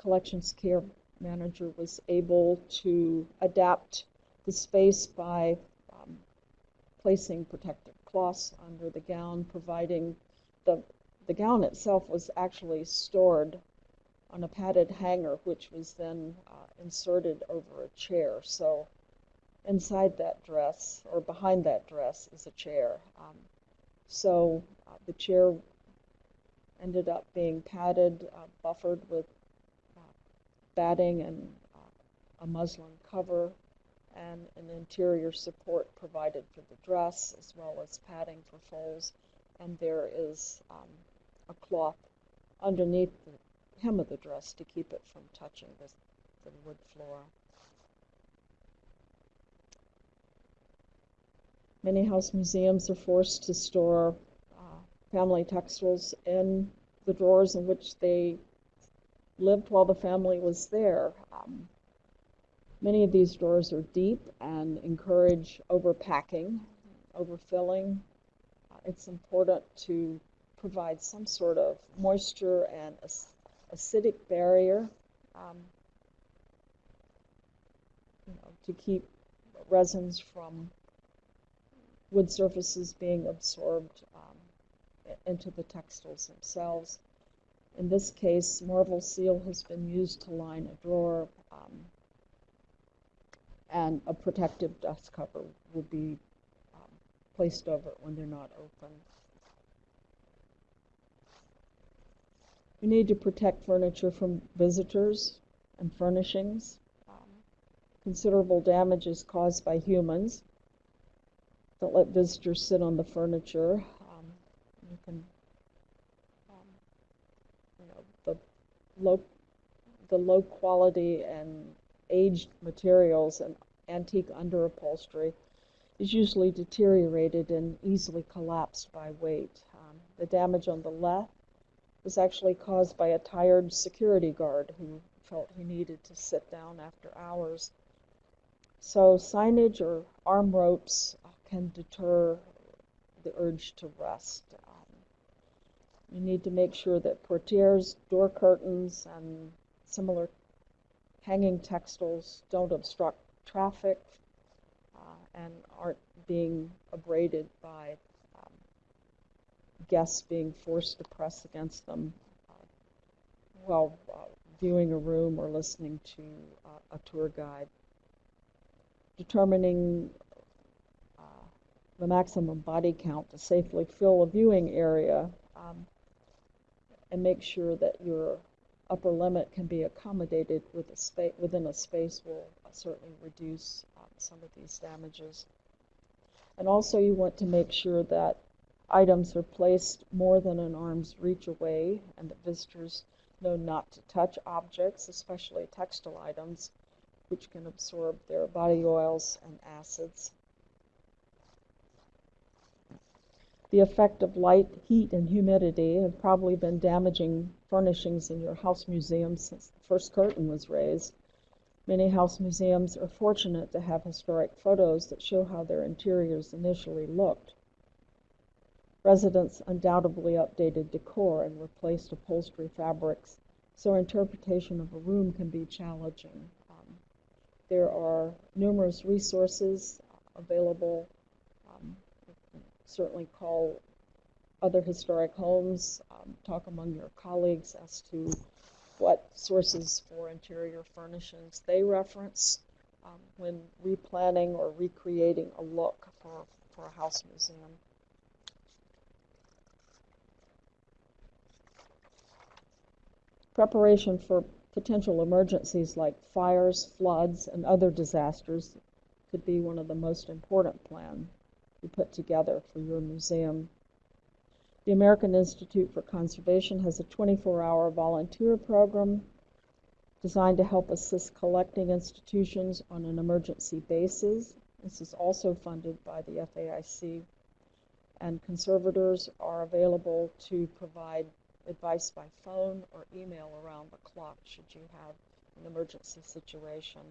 collections care manager was able to adapt the space by um, placing protective cloths under the gown, providing the, the gown itself was actually stored on a padded hanger, which was then uh, inserted over a chair. So inside that dress, or behind that dress, is a chair. Um, so uh, the chair ended up being padded, uh, buffered with batting and uh, a muslin cover and an interior support provided for the dress as well as padding for folds. And there is um, a cloth underneath the hem of the dress to keep it from touching the, the wood floor. Many house museums are forced to store uh, family textiles in the drawers in which they lived while the family was there. Um, many of these drawers are deep and encourage overpacking, overfilling. Uh, it's important to provide some sort of moisture and acidic barrier um, you know, to keep resins from wood surfaces being absorbed um, into the textiles themselves. In this case, Marvel Seal has been used to line a drawer um, and a protective dust cover will be um, placed over it when they're not open. You need to protect furniture from visitors and furnishings. Considerable damage is caused by humans. Don't let visitors sit on the furniture. Um, you can, um, you know, the low, the low quality and aged materials and antique under upholstery is usually deteriorated and easily collapsed by weight. Um, the damage on the left was actually caused by a tired security guard who felt he needed to sit down after hours. So signage or arm ropes can deter the urge to rest. Um, you need to make sure that portieres, door curtains, and similar hanging textiles don't obstruct traffic uh, and aren't being abraded by guests being forced to press against them uh, while uh, viewing a room or listening to uh, a tour guide. Determining the maximum body count to safely fill a viewing area um, and make sure that your upper limit can be accommodated with a within a space will certainly reduce some of these damages. And also you want to make sure that items are placed more than an arm's reach away and that visitors know not to touch objects, especially textile items, which can absorb their body oils and acids. The effect of light, heat, and humidity have probably been damaging furnishings in your house museum since the first curtain was raised. Many house museums are fortunate to have historic photos that show how their interiors initially looked. Residents undoubtedly updated decor and replaced upholstery fabrics, so interpretation of a room can be challenging. Um, there are numerous resources available. Um, certainly call other historic homes, um, talk among your colleagues as to what sources for interior furnishings they reference um, when replanning or recreating a look for, for a house museum. Preparation for potential emergencies like fires, floods, and other disasters could be one of the most important plans you put together for your museum. The American Institute for Conservation has a 24-hour volunteer program designed to help assist collecting institutions on an emergency basis. This is also funded by the FAIC, and conservators are available to provide advice by phone or email around the clock should you have an emergency situation.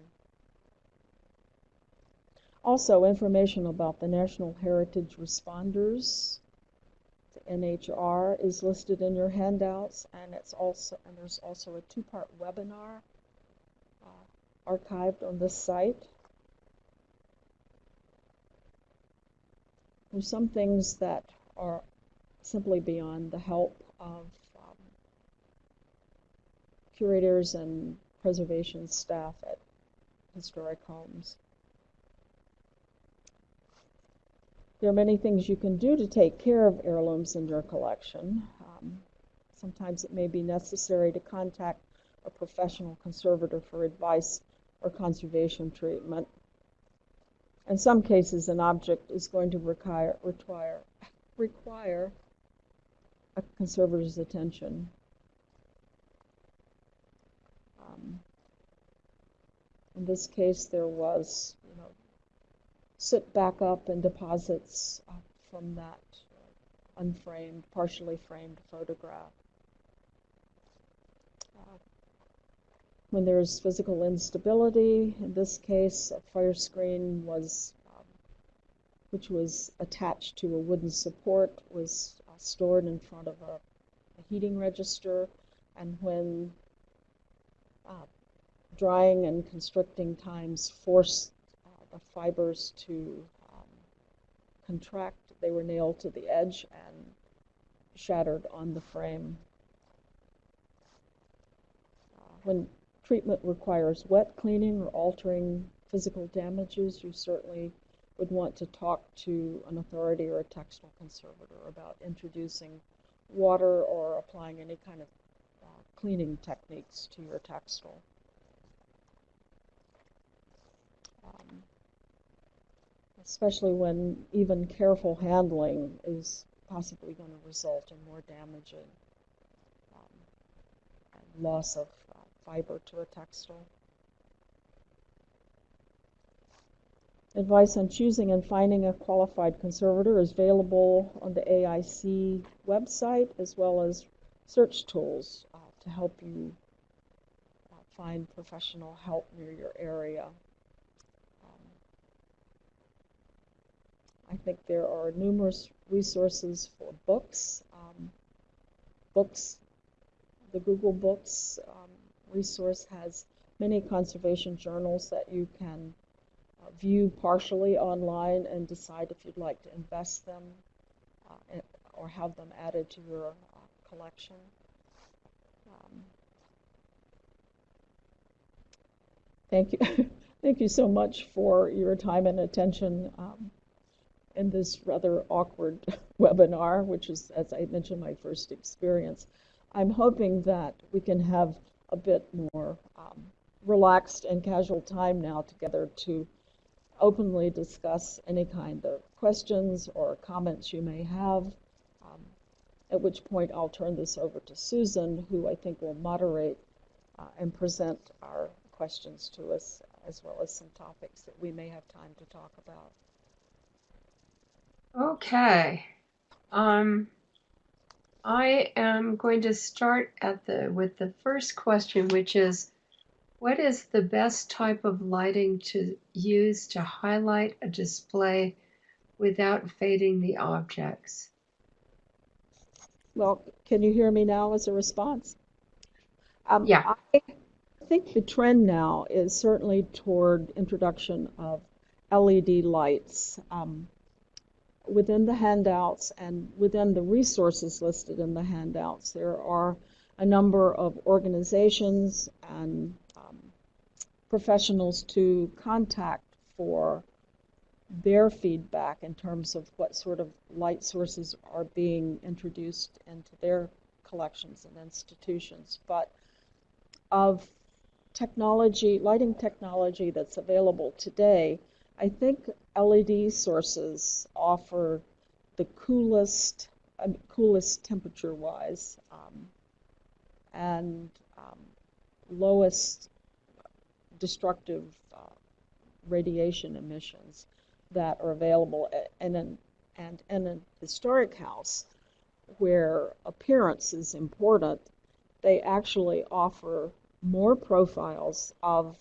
Also, information about the National Heritage Responders, the NHR, is listed in your handouts, and it's also and there's also a two-part webinar uh, archived on this site. There's some things that are simply beyond the help of curators and preservation staff at historic homes. There are many things you can do to take care of heirlooms in your collection. Um, sometimes it may be necessary to contact a professional conservator for advice or conservation treatment. in some cases, an object is going to require, require, require a conservator's attention. Um, in this case, there was, you know, sit back up and deposits uh, from that uh, unframed, partially framed photograph. Uh, when there's physical instability, in this case, a fire screen was, um, which was attached to a wooden support, was uh, stored in front of a, a heating register, and when uh, drying and constricting times forced uh, the fibers to um, contract, they were nailed to the edge and shattered on the frame. Uh, when treatment requires wet cleaning or altering physical damages, you certainly would want to talk to an authority or a textile conservator about introducing water or applying any kind of cleaning techniques to your textile. Um, especially when even careful handling is possibly going to result in more damage and, um, loss of fiber to a textile. Advice on choosing and finding a qualified conservator is available on the AIC website as well as search tools uh, to help you uh, find professional help near your area. Um, I think there are numerous resources for books. Um, books, the Google Books um, resource has many conservation journals that you can uh, view partially online and decide if you'd like to invest them uh, or have them added to your uh, collection. Um, thank you. thank you so much for your time and attention um, in this rather awkward webinar, which is, as I mentioned, my first experience. I'm hoping that we can have a bit more um, relaxed and casual time now together to openly discuss any kind of questions or comments you may have. Um, at which point I'll turn this over to Susan, who I think will moderate uh, and present our questions to us, as well as some topics that we may have time to talk about. Okay. Um, I am going to start at the with the first question, which is, what is the best type of lighting to use to highlight a display without fading the objects? Well, can you hear me now as a response? Um, yeah. I think the trend now is certainly toward introduction of LED lights. Um, within the handouts and within the resources listed in the handouts, there are a number of organizations and um, professionals to contact for their feedback in terms of what sort of light sources are being introduced into their collections and institutions. But of technology, lighting technology that's available today, I think LED sources offer the coolest, uh, coolest temperature-wise, um, and um, lowest destructive uh, radiation emissions that are available. And in, and in a historic house, where appearance is important, they actually offer more profiles of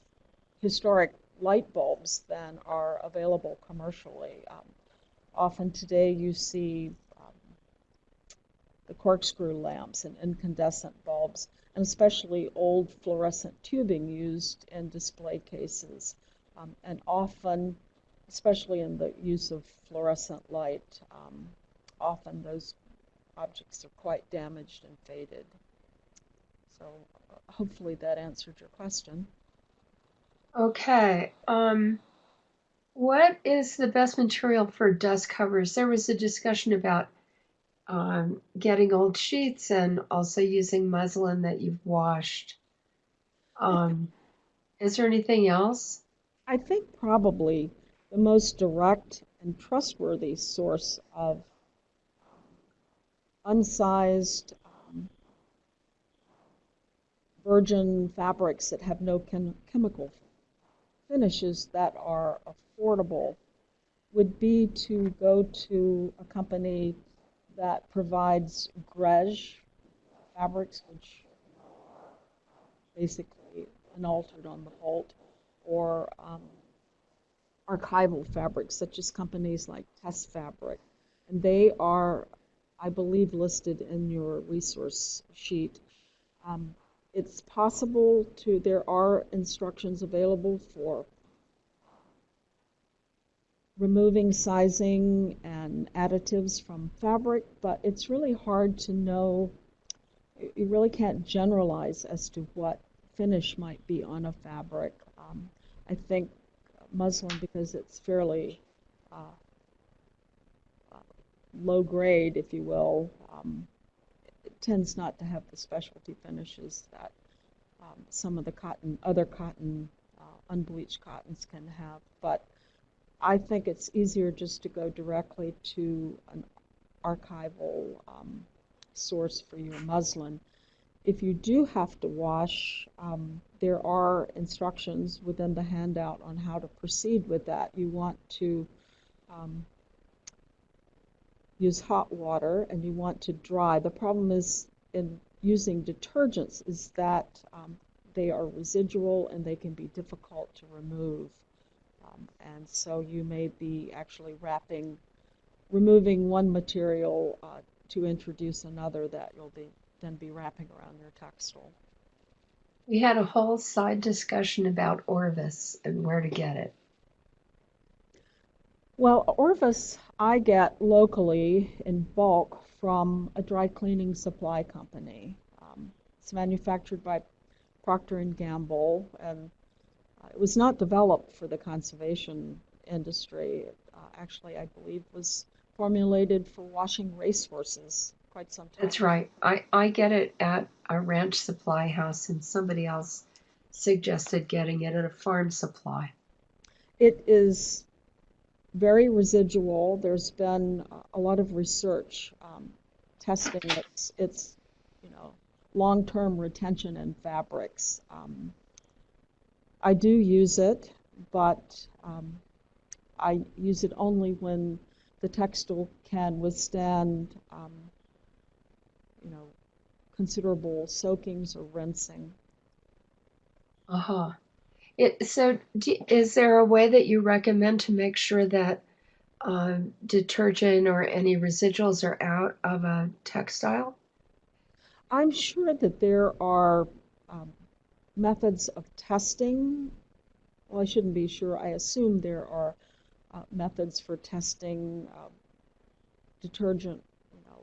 historic light bulbs than are available commercially. Um, often today you see um, the corkscrew lamps and incandescent bulbs, and especially old fluorescent tubing used in display cases. Um, and often, especially in the use of fluorescent light, um, often those objects are quite damaged and faded. So hopefully that answered your question. Okay. Um, what is the best material for dust covers? There was a discussion about um, getting old sheets and also using muslin that you've washed. Um, is there anything else? I think probably the most direct and trustworthy source of unsized virgin fabrics that have no chem chemical finishes that are affordable would be to go to a company that provides grège fabrics, which basically unaltered on the bolt, or um, archival fabrics, such as companies like Test Fabric. And they are, I believe, listed in your resource sheet. Um, it's possible to, there are instructions available for removing sizing and additives from fabric, but it's really hard to know, you really can't generalize as to what finish might be on a fabric. Um, I think muslin, because it's fairly uh, low grade, if you will, um, tends not to have the specialty finishes that um, some of the cotton, other cotton, uh, unbleached cottons can have. But I think it's easier just to go directly to an archival um, source for your muslin. If you do have to wash, um, there are instructions within the handout on how to proceed with that. You want to um, use hot water and you want to dry. The problem is in using detergents is that um, they are residual and they can be difficult to remove. Um, and so you may be actually wrapping, removing one material uh, to introduce another that you'll be then be wrapping around your textile. We had a whole side discussion about Orvus and where to get it. Well, Orvus I get locally in bulk from a dry cleaning supply company. Um, it's manufactured by Procter and Gamble, and uh, it was not developed for the conservation industry. Uh, actually, I believe was formulated for washing racehorses quite some time. That's right. I, I get it at a ranch supply house, and somebody else suggested getting it at a farm supply. It is very residual. There's been a lot of research um, testing its, its, you know, long-term retention in fabrics. Um, I do use it, but um, I use it only when the textile can withstand, um, you know, considerable soakings or rinsing. Uh huh. It, so, do, is there a way that you recommend to make sure that um, detergent or any residuals are out of a textile? I'm sure that there are um, methods of testing. Well, I shouldn't be sure. I assume there are uh, methods for testing uh, detergent you know,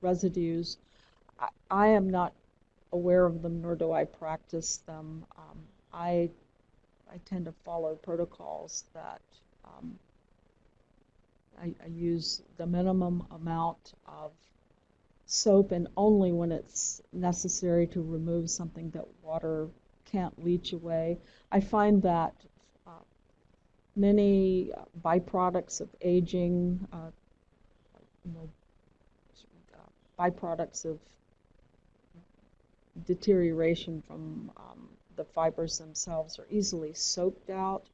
residues. I, I, am not aware of them, nor do I practice them. Um, I I tend to follow protocols that um, I, I, use the minimum amount of soap and only when it's necessary to remove something that water can't leach away. I find that uh, many byproducts of aging, uh, you know, byproducts of deterioration from um, the fibers themselves are easily soaked out.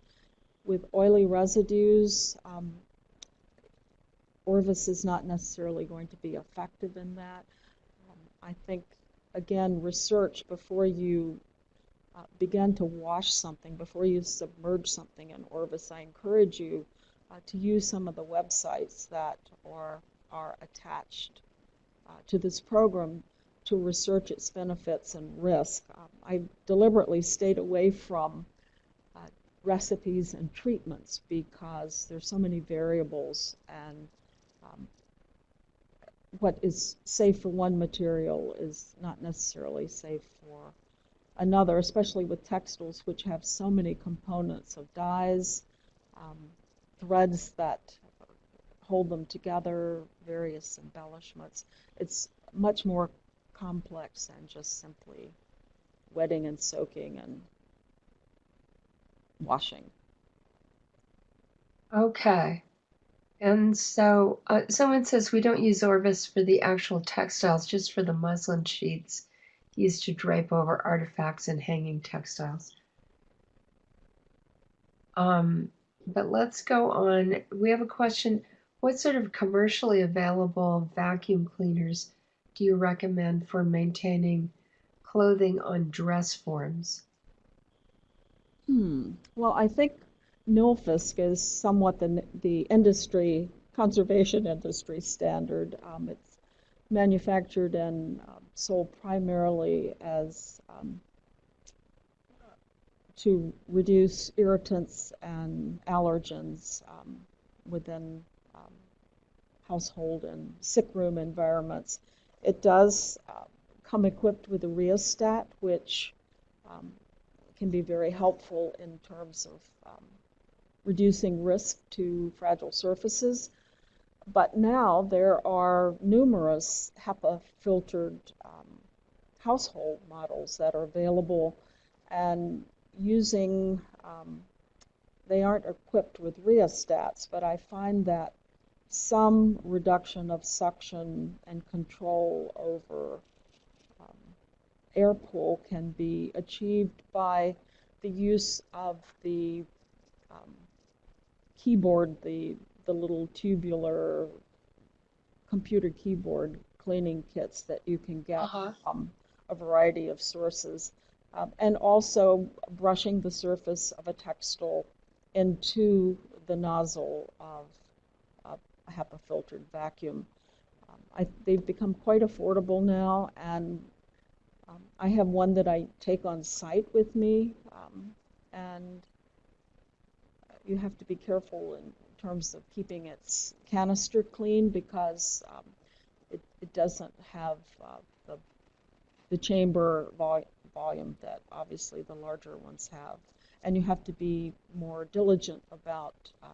With oily residues, um, Orvus is not necessarily going to be effective in that. Um, I think, again, research before you uh, begin to wash something, before you submerge something in Orvus, I encourage you uh, to use some of the websites that are, are attached uh, to this program to research its benefits and risk. Um, I deliberately stayed away from uh, recipes and treatments because there's so many variables and um, what is safe for one material is not necessarily safe for another, especially with textiles which have so many components of dyes, um, threads that hold them together, various embellishments. It's much more complex than just simply wetting and soaking and washing. Okay. And so uh, someone says we don't use Orvus for the actual textiles, just for the muslin sheets used to drape over artifacts and hanging textiles. Um, but let's go on. We have a question. What sort of commercially available vacuum cleaners do you recommend for maintaining clothing on dress forms? Hmm. Well, I think Nilfisk is somewhat the, the industry, conservation industry standard. Um, it's manufactured and uh, sold primarily as um, to reduce irritants and allergens um, within um, household and sick room environments. It does uh, come equipped with a rheostat, which um, can be very helpful in terms of um, reducing risk to fragile surfaces. But now there are numerous HEPA filtered um, household models that are available and using, um, they aren't equipped with rheostats, but I find that some reduction of suction and control over um, air pull can be achieved by the use of the um, keyboard, the, the little tubular computer keyboard cleaning kits that you can get Uh-huh. from a variety of sources. Um, and also brushing the surface of a textile into the nozzle of HEPA filtered vacuum. Um, I, they've become quite affordable now, and um, I have one that I take on site with me, um, and you have to be careful in terms of keeping its canister clean because um, it, it doesn't have uh, the, the chamber vol- volume that obviously the larger ones have. And you have to be more diligent about uh,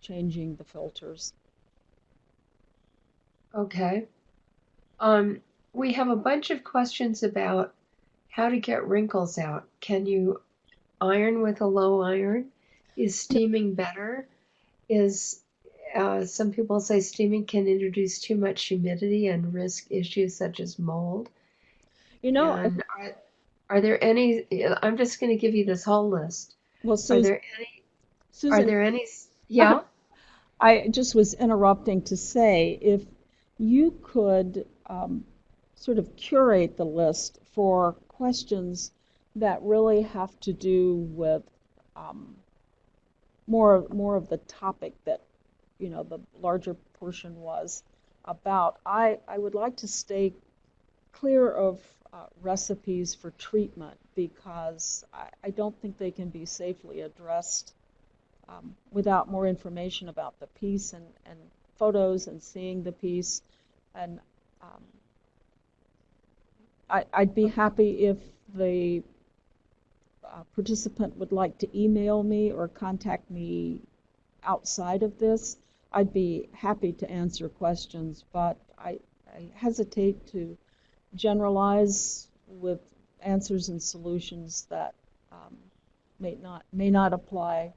changing the filters. Okay. Um, we have a bunch of questions about how to get wrinkles out. Can you iron with a low iron? Is steaming better? Is uh, some people say steaming can introduce too much humidity and risk issues such as mold. You know, And are, are there any? I'm just going to give you this whole list. well, Are there any? Are there any? Yeah. I just was interrupting to say if you could um, sort of curate the list for questions that really have to do with um, more more of the topic that you know the larger portion was about. I I would like to stay clear of uh, recipes for treatment because I, I don't think they can be safely addressed um, without more information about the piece and, and photos and seeing the piece. And um, I, I'd be happy if the uh, participant would like to email me or contact me outside of this. I'd be happy to answer questions, but I, I hesitate to generalize with answers and solutions that um, may not may not apply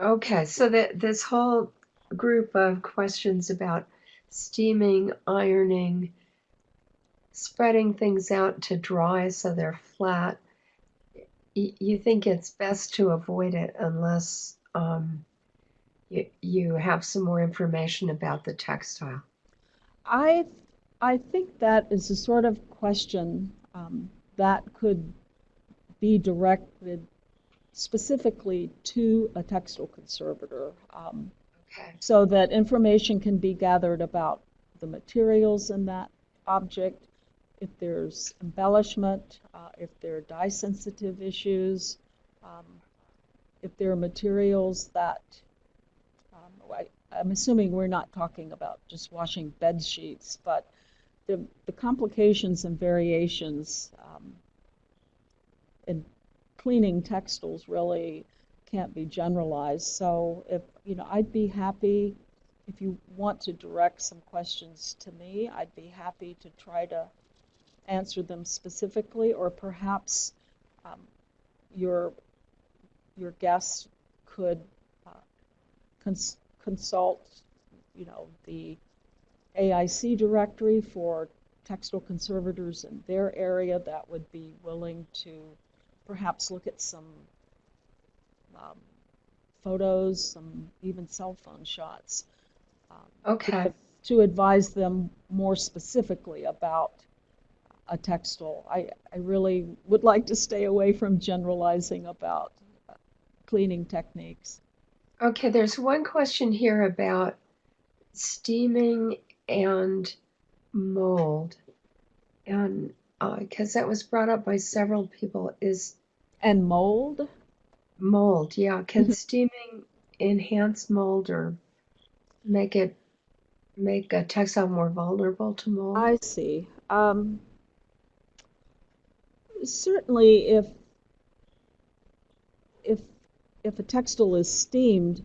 Okay, so that this whole group of questions about steaming, ironing, spreading things out to dry so they're flat, y- you think it's best to avoid it unless um, you, you have some more information about the textile. I I think that is the sort of question um, that could be directed specifically to a textile conservator, um, Okay. so that information can be gathered about the materials in that object, if there's embellishment, uh, if there are dye sensitive issues, um, if there are materials that um, I, I'm assuming we're not talking about just washing bed sheets, but the, the complications and variations um, in cleaning textiles really can't be generalized. So if, you know, I'd be happy, if you want to direct some questions to me, I'd be happy to try to answer them specifically, or perhaps um, your your guests could uh, cons consult, you know, the AIC directory for textile conservators in their area that would be willing to perhaps look at some um, photos, some even cell phone shots. Um, Okay. to, to advise them more specifically about a textile. I, I really would like to stay away from generalizing about uh, cleaning techniques. Okay, there's one question here about steaming and mold. And because that was brought up by several people, is And mold, mold, yeah, can Mhm. steaming enhance mold or make it make a textile more vulnerable to mold? I see. Um, certainly, if if if a textile is steamed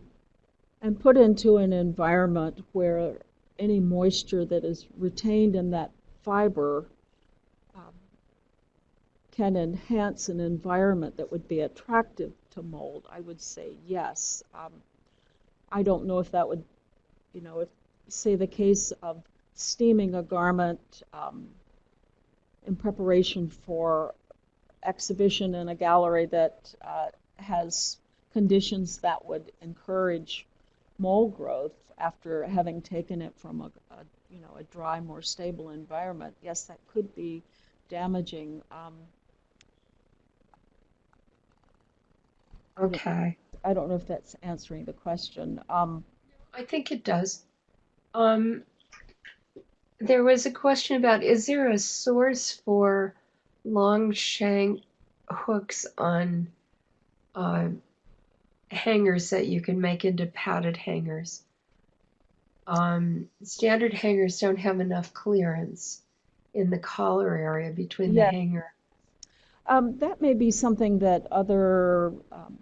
and put into an environment where any moisture that is retained in that fiber can enhance an environment that would be attractive to mold, I would say yes. Um, I don't know if that would, you know, if say the case of steaming a garment um, in preparation for exhibition in a gallery that uh, has conditions that would encourage mold growth after having taken it from a, a you know a dry, more stable environment. Yes, that could be damaging. Um, Okay, I don't know if that's answering the question. Um, I think it does. Um, there was a question about is there a source for long shank hooks on uh, hangers that you can make into padded hangers? Um, standard hangers don't have enough clearance in the collar area between the hanger. Um, that may be something that other um,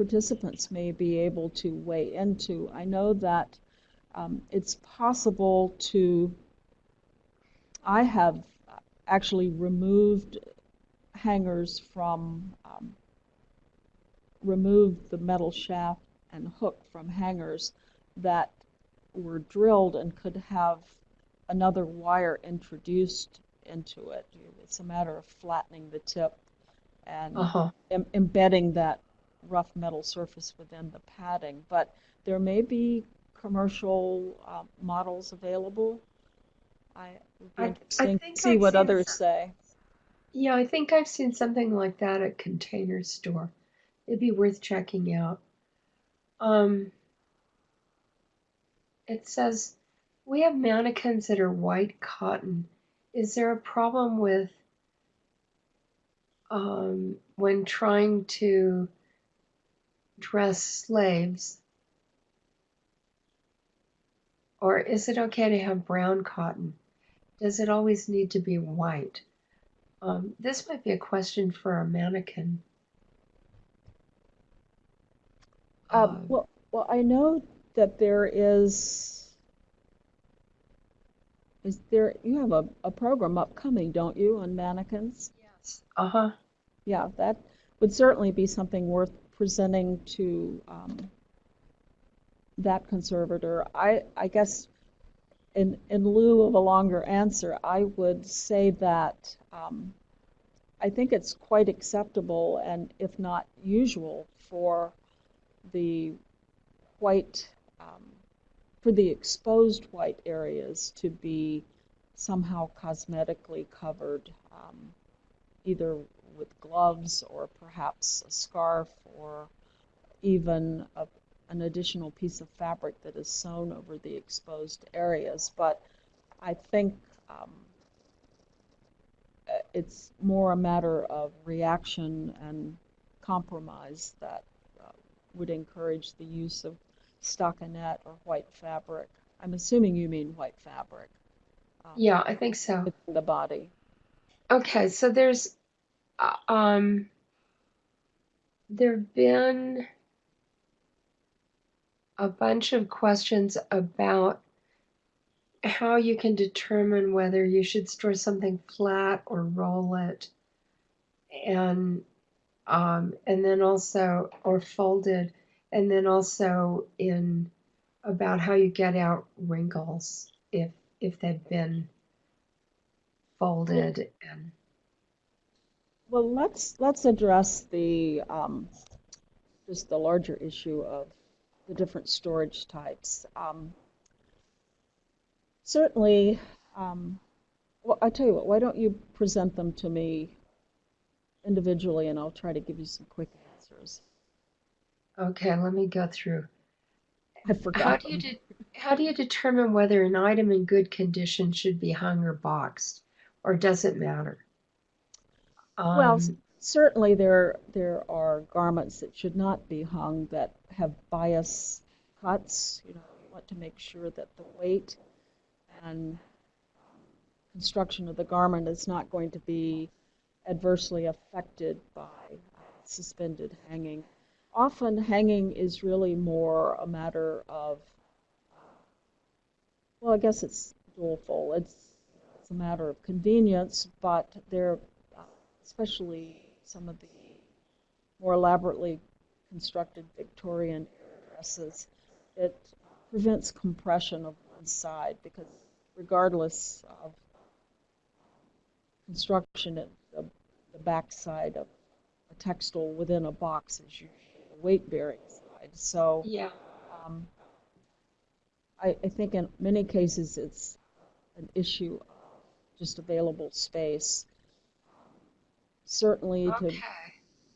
participants may be able to weigh into. I know that um, it's possible to, I have actually removed hangers from, um, removed the metal shaft and hook from hangers that were drilled and could have another wire introduced into it. It's a matter of flattening the tip and Uh-huh. em- embedding that rough metal surface within the padding. But there may be commercial uh, models available. I would be I- I think to see I've what others some- say. Yeah, I think I've seen something like that at Container Store. It'd be worth checking out. Um, it says we have mannequins that are white cotton. Is there a problem with um, when trying to dress slaves? Or is it okay to have brown cotton? Does it always need to be white? Um, this might be a question for a mannequin. Um, Uh, well, well, I know that there is, is there, you have a, a program upcoming, don't you, on mannequins? yes. Uh-huh. Yeah, that would certainly be something worth presenting to um, that conservator. I, I guess in, in lieu of a longer answer, I would say that um, I think it's quite acceptable and if not usual for the white, um, for the exposed white areas to be somehow cosmetically covered, um, either with gloves or perhaps a scarf or even a, an additional piece of fabric that is sewn over the exposed areas. But I think um, it's more a matter of reaction and compromise that uh, would encourage the use of stockinette or white fabric. I'm assuming you mean white fabric um, Yeah, I think so. the body. Okay, so there's um there've been a bunch of questions about how you can determine whether you should store something flat or roll it. And um, and then also or folded, and then also in about how you get out wrinkles if if they've been folded and Well, let's let's address the um, just the larger issue of the different storage types. Um, certainly, um, well, I tell you what, why don't you present them to me individually, and I'll try to give you some quick answers. okay let me go through I forgot. how do you de- how do you determine whether an item in good condition should be hung or boxed or does it matter Well, um, certainly there there are garments that should not be hung that have bias cuts. You know, you want to make sure that the weight and construction of the garment is not going to be adversely affected by uh, suspended hanging. Often hanging is really more a matter of, well, I guess it's dualfold. It's it's a matter of convenience, but there, uh, especially some of the more elaborately constructed Victorian dresses, it prevents compression of one side because regardless of construction, it, the, the back side of a textile within a box is usually the weight-bearing side. So yeah um, I, I think in many cases it's an issue of just available space. Certainly to, okay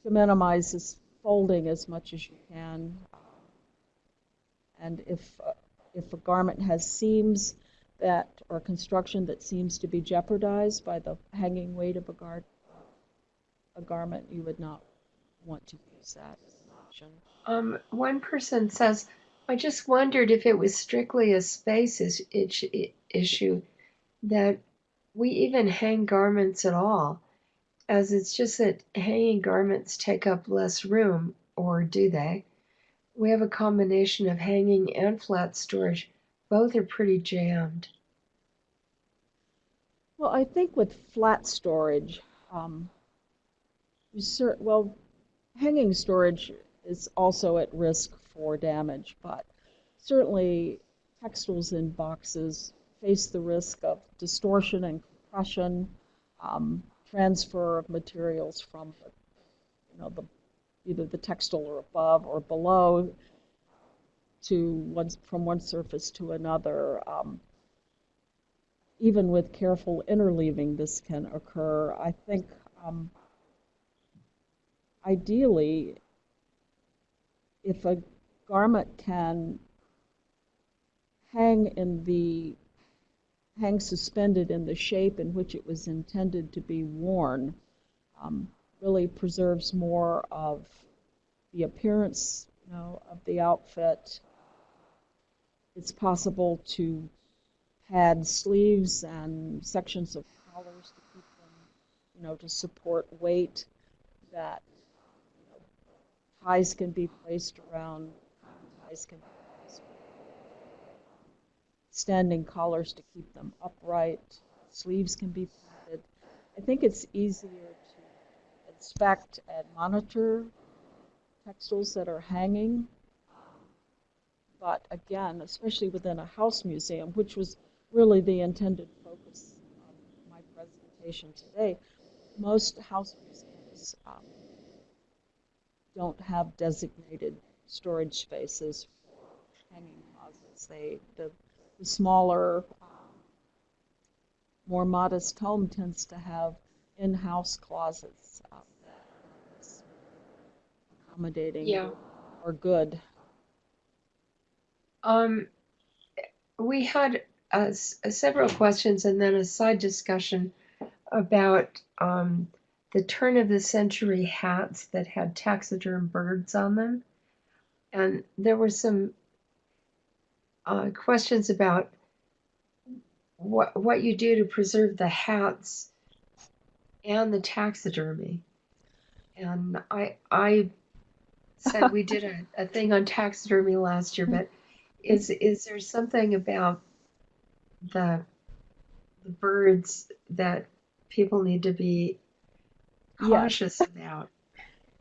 to minimize this folding as much as you can. And if, uh, if a garment has seams that, or construction that seems to be jeopardized by the hanging weight of a gar, a garment, you would not want to use that as an option. Um, one person says, I just wondered if it was strictly a space is, issue that we even hang garments at all, as it's just that hanging garments take up less room, or do they? We have a combination of hanging and flat storage. Both are pretty jammed. Well, I think with flat storage, um, well, hanging storage is also at risk for damage, but certainly textiles in boxes face the risk of distortion and compression, um, transfer of materials from, you know, the either the textile or above or below to one from one surface to another. Um, even with careful interleaving, this can occur. I think um, ideally, if a garment can hang in the hang suspended in the shape in which it was intended to be worn, um, really preserves more of the appearance, you know, of the outfit. It's possible to pad sleeves and sections of collars to keep them, you know, to support weight. That you know, ties can be placed around, ties can be standing collars to keep them upright. Sleeves can be padded. I think it's easier to inspect and monitor textiles that are hanging. But again, especially within a house museum, which was really the intended focus of my presentation today, most house museums um, don't have designated storage spaces for hanging closets. They, the, the smaller, um, more modest home tends to have in-house closets that accommodating Yeah. or good. Um, we had uh, several questions and then a side discussion about um, the turn of the century hats that had taxiderm birds on them. And there were some uh, questions about what what you do to preserve the hats and the taxidermy. And I I said we did a, a thing on taxidermy last year, but is is there something about the the birds that people need to be cautious about?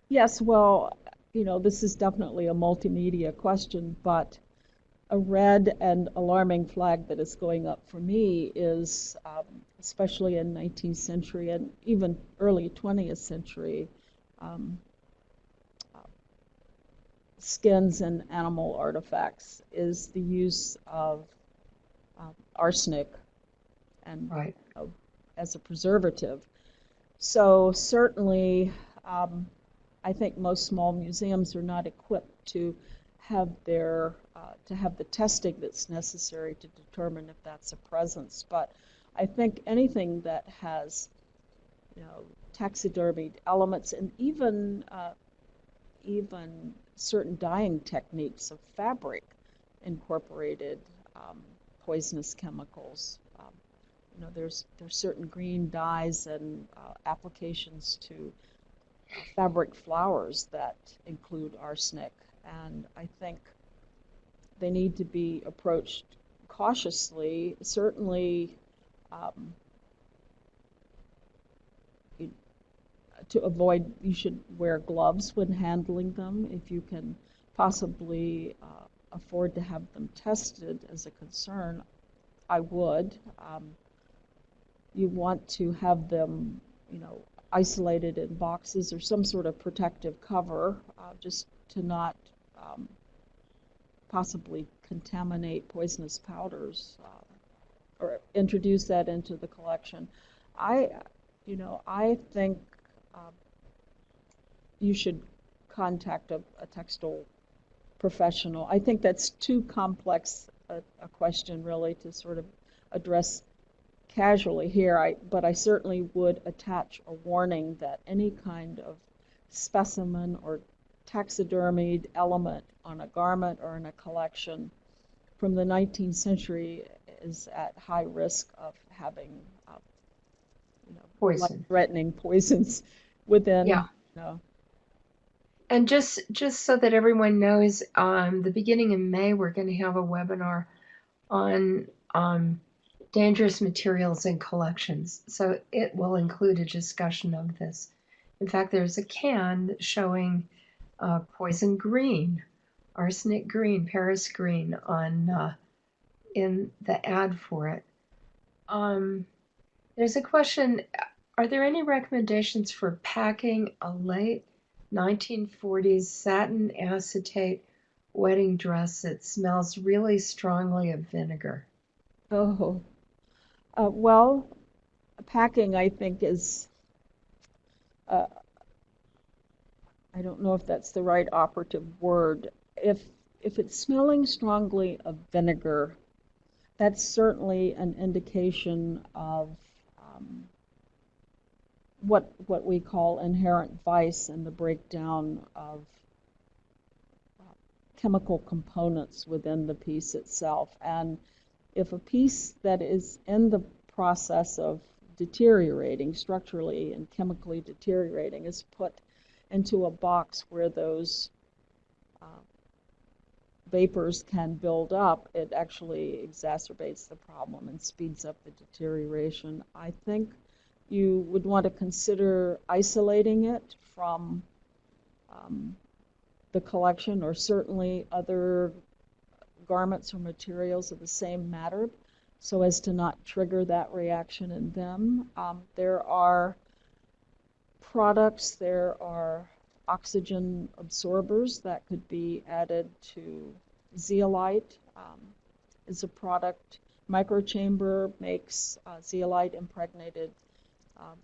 Yes, well, you know, this is definitely a multimedia question, but a red and alarming flag that is going up for me is, um, especially in 19th century and even early 20th century, um, skins and animal artifacts, is the use of uh, arsenic and Right. uh, as a preservative. So certainly, um, I think most small museums are not equipped to have their uh, to have the testing that's necessary to determine if that's a presence. But I think anything that has, you know, taxidermied elements and even uh, even certain dyeing techniques of fabric incorporated um, poisonous chemicals. Um, you know, there's there's certain green dyes and uh, applications to fabric flowers that include arsenic, and I think they need to be approached cautiously. Certainly. Um, to avoid, you should wear gloves when handling them if you can possibly uh, afford to have them tested as a concern. I would. Um, you want to have them, you know, isolated in boxes or some sort of protective cover, uh, just to not um, possibly contaminate poisonous powders uh, or introduce that into the collection. I, you know, I think um, you should contact a, a textile professional. I think that's too complex a, a question really to sort of address casually here. I, but I certainly would attach a warning that any kind of specimen or taxidermied element on a garment or in a collection from the 19th century is at high risk of having, uh, you know, Poison. threatening poisons within, Yeah. you know, And just just so that everyone knows, um, the beginning in May, we're going to have a webinar on um, dangerous materials in collections. So it will include a discussion of this. In fact, there's a can showing uh, poison green, arsenic green, Paris green on uh, in the ad for it. Um, there's a question: Are there any recommendations for packing a late 1940s satin acetate wedding dress that smells really strongly of vinegar? Oh, uh, well, packing, I think, is, uh, I don't know if that's the right operative word. If if it's smelling strongly of vinegar, that's certainly an indication of um, what what we call inherent vice and the breakdown of chemical components within the piece itself. And if a piece that is in the process of deteriorating structurally and chemically deteriorating is put into a box where those uh, vapors can build up, it actually exacerbates the problem and speeds up the deterioration. I think you would want to consider isolating it from um, the collection or certainly other garments or materials of the same matter so as to not trigger that reaction in them. Um, there are products, there are oxygen absorbers that could be added to zeolite um, is a product. Microchamber makes uh, zeolite impregnated um,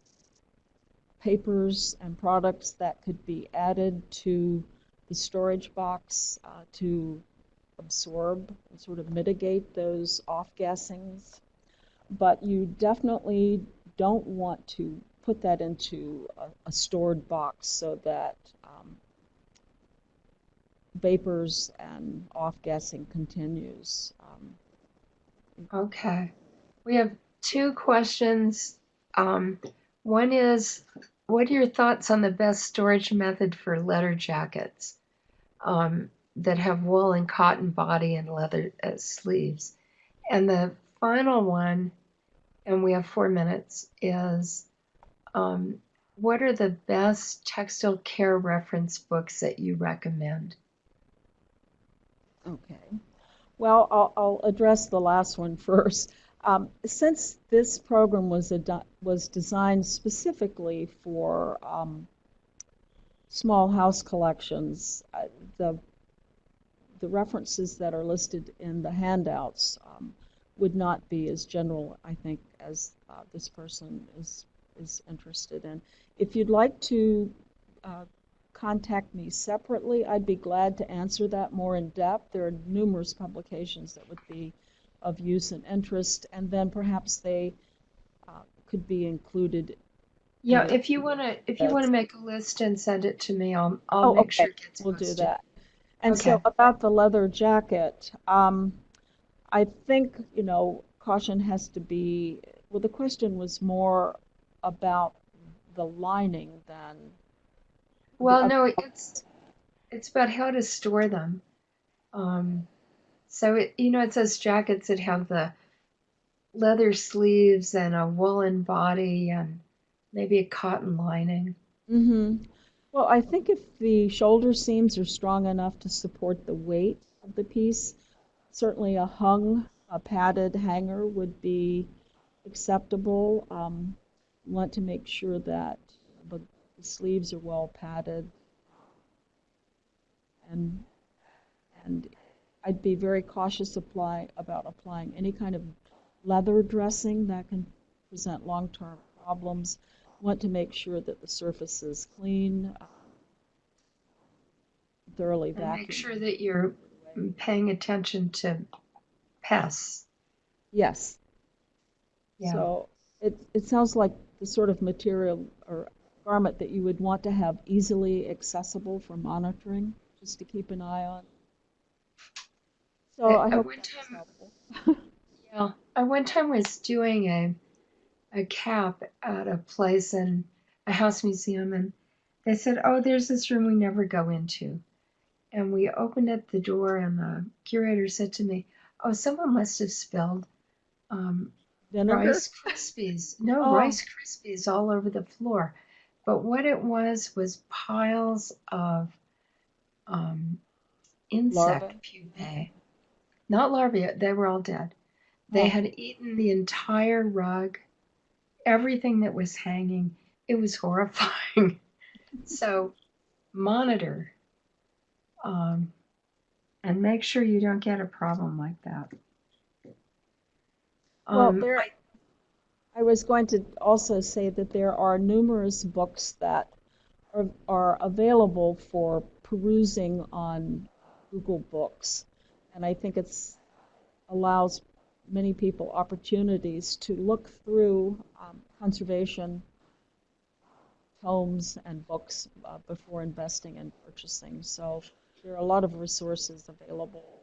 papers and products that could be added to the storage box uh, to absorb and sort of mitigate those off-gassings. But you definitely don't want to put that into a, a stored box so that um, vapors and off-gassing continues. Um, Okay. We have two questions. Um, one is, what are your thoughts on the best storage method for leather jackets um, that have wool and cotton body and leather uh, sleeves? And the final one, and we have four minutes, is um, what are the best textile care reference books that you recommend? Okay. Well, I'll, I'll address the last one first. Um, since this program was was designed specifically for um, small house collections, uh, the the references that are listed in the handouts um, would not be as general, I think, as uh, this person is is interested in. If you'd like to uh, contact me separately, I'd be glad to answer that more in depth. There are numerous publications that would be of use and interest, and then perhaps they uh, could be included. Yeah, in if you want to, if you want to make a list and send it to me, I'll, I'll Oh, make okay. sure it gets We'll do that. And so Okay. about the leather jacket, um, I think, you know, caution has to be, well, the question was more about the lining than. Well, the- no, it's it's about how to store them. Um, so it, you know, it says jackets that have the leather sleeves and a woolen body and maybe a cotton lining. Mm-hmm. Well, I think if the shoulder seams are strong enough to support the weight of the piece, certainly a hung, a padded hanger would be acceptable. Um, want to make sure that the, sleeves are well padded. And, and I'd be very cautious apply, about applying any kind of leather dressing that can present long-term problems want to make sure that the surface is clean, uh, thoroughly vacuumed. make sure that you're paying attention to pests. Yes. Yeah. So it, it sounds like the sort of material or garment that you would want to have easily accessible for monitoring, just to keep an eye on. So I- I hope one time- Yeah, I one time was doing a a cap at a place in a house museum, and they said, "Oh, there's this room we never go into." And we opened up the door, and the curator said to me, "Oh, someone must have spilled um, Vinegar? Rice Krispies. No, Oh. Rice Krispies all over the floor. But what it was was piles of um, insect Larvae? pupae. Not larvae, they were all dead. They Oh. had eaten the entire rug, everything that was hanging. It was horrifying. so, monitor um, and make sure you don't get a problem like that. Well, Um, there, I was going to also say that there are numerous books that are, are available for perusing on Google Books. And I think it's allows many people opportunities to look through um, conservation tomes and books uh, before investing and purchasing. So there are a lot of resources available.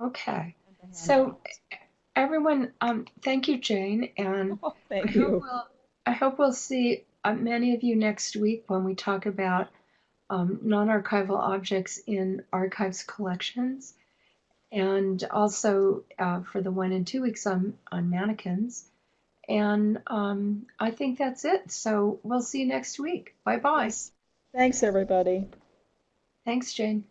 Okay. So. Everyone, um, thank you, Jane, and Oh, I thank hope we'll, I hope we'll see uh, many of you next week when we talk about um, non-archival objects in archives collections, and also uh, for the one and two weeks on on mannequins. And um, I think that's it. So we'll see you next week. Bye bye. Thanks, everybody. Thanks, Jane.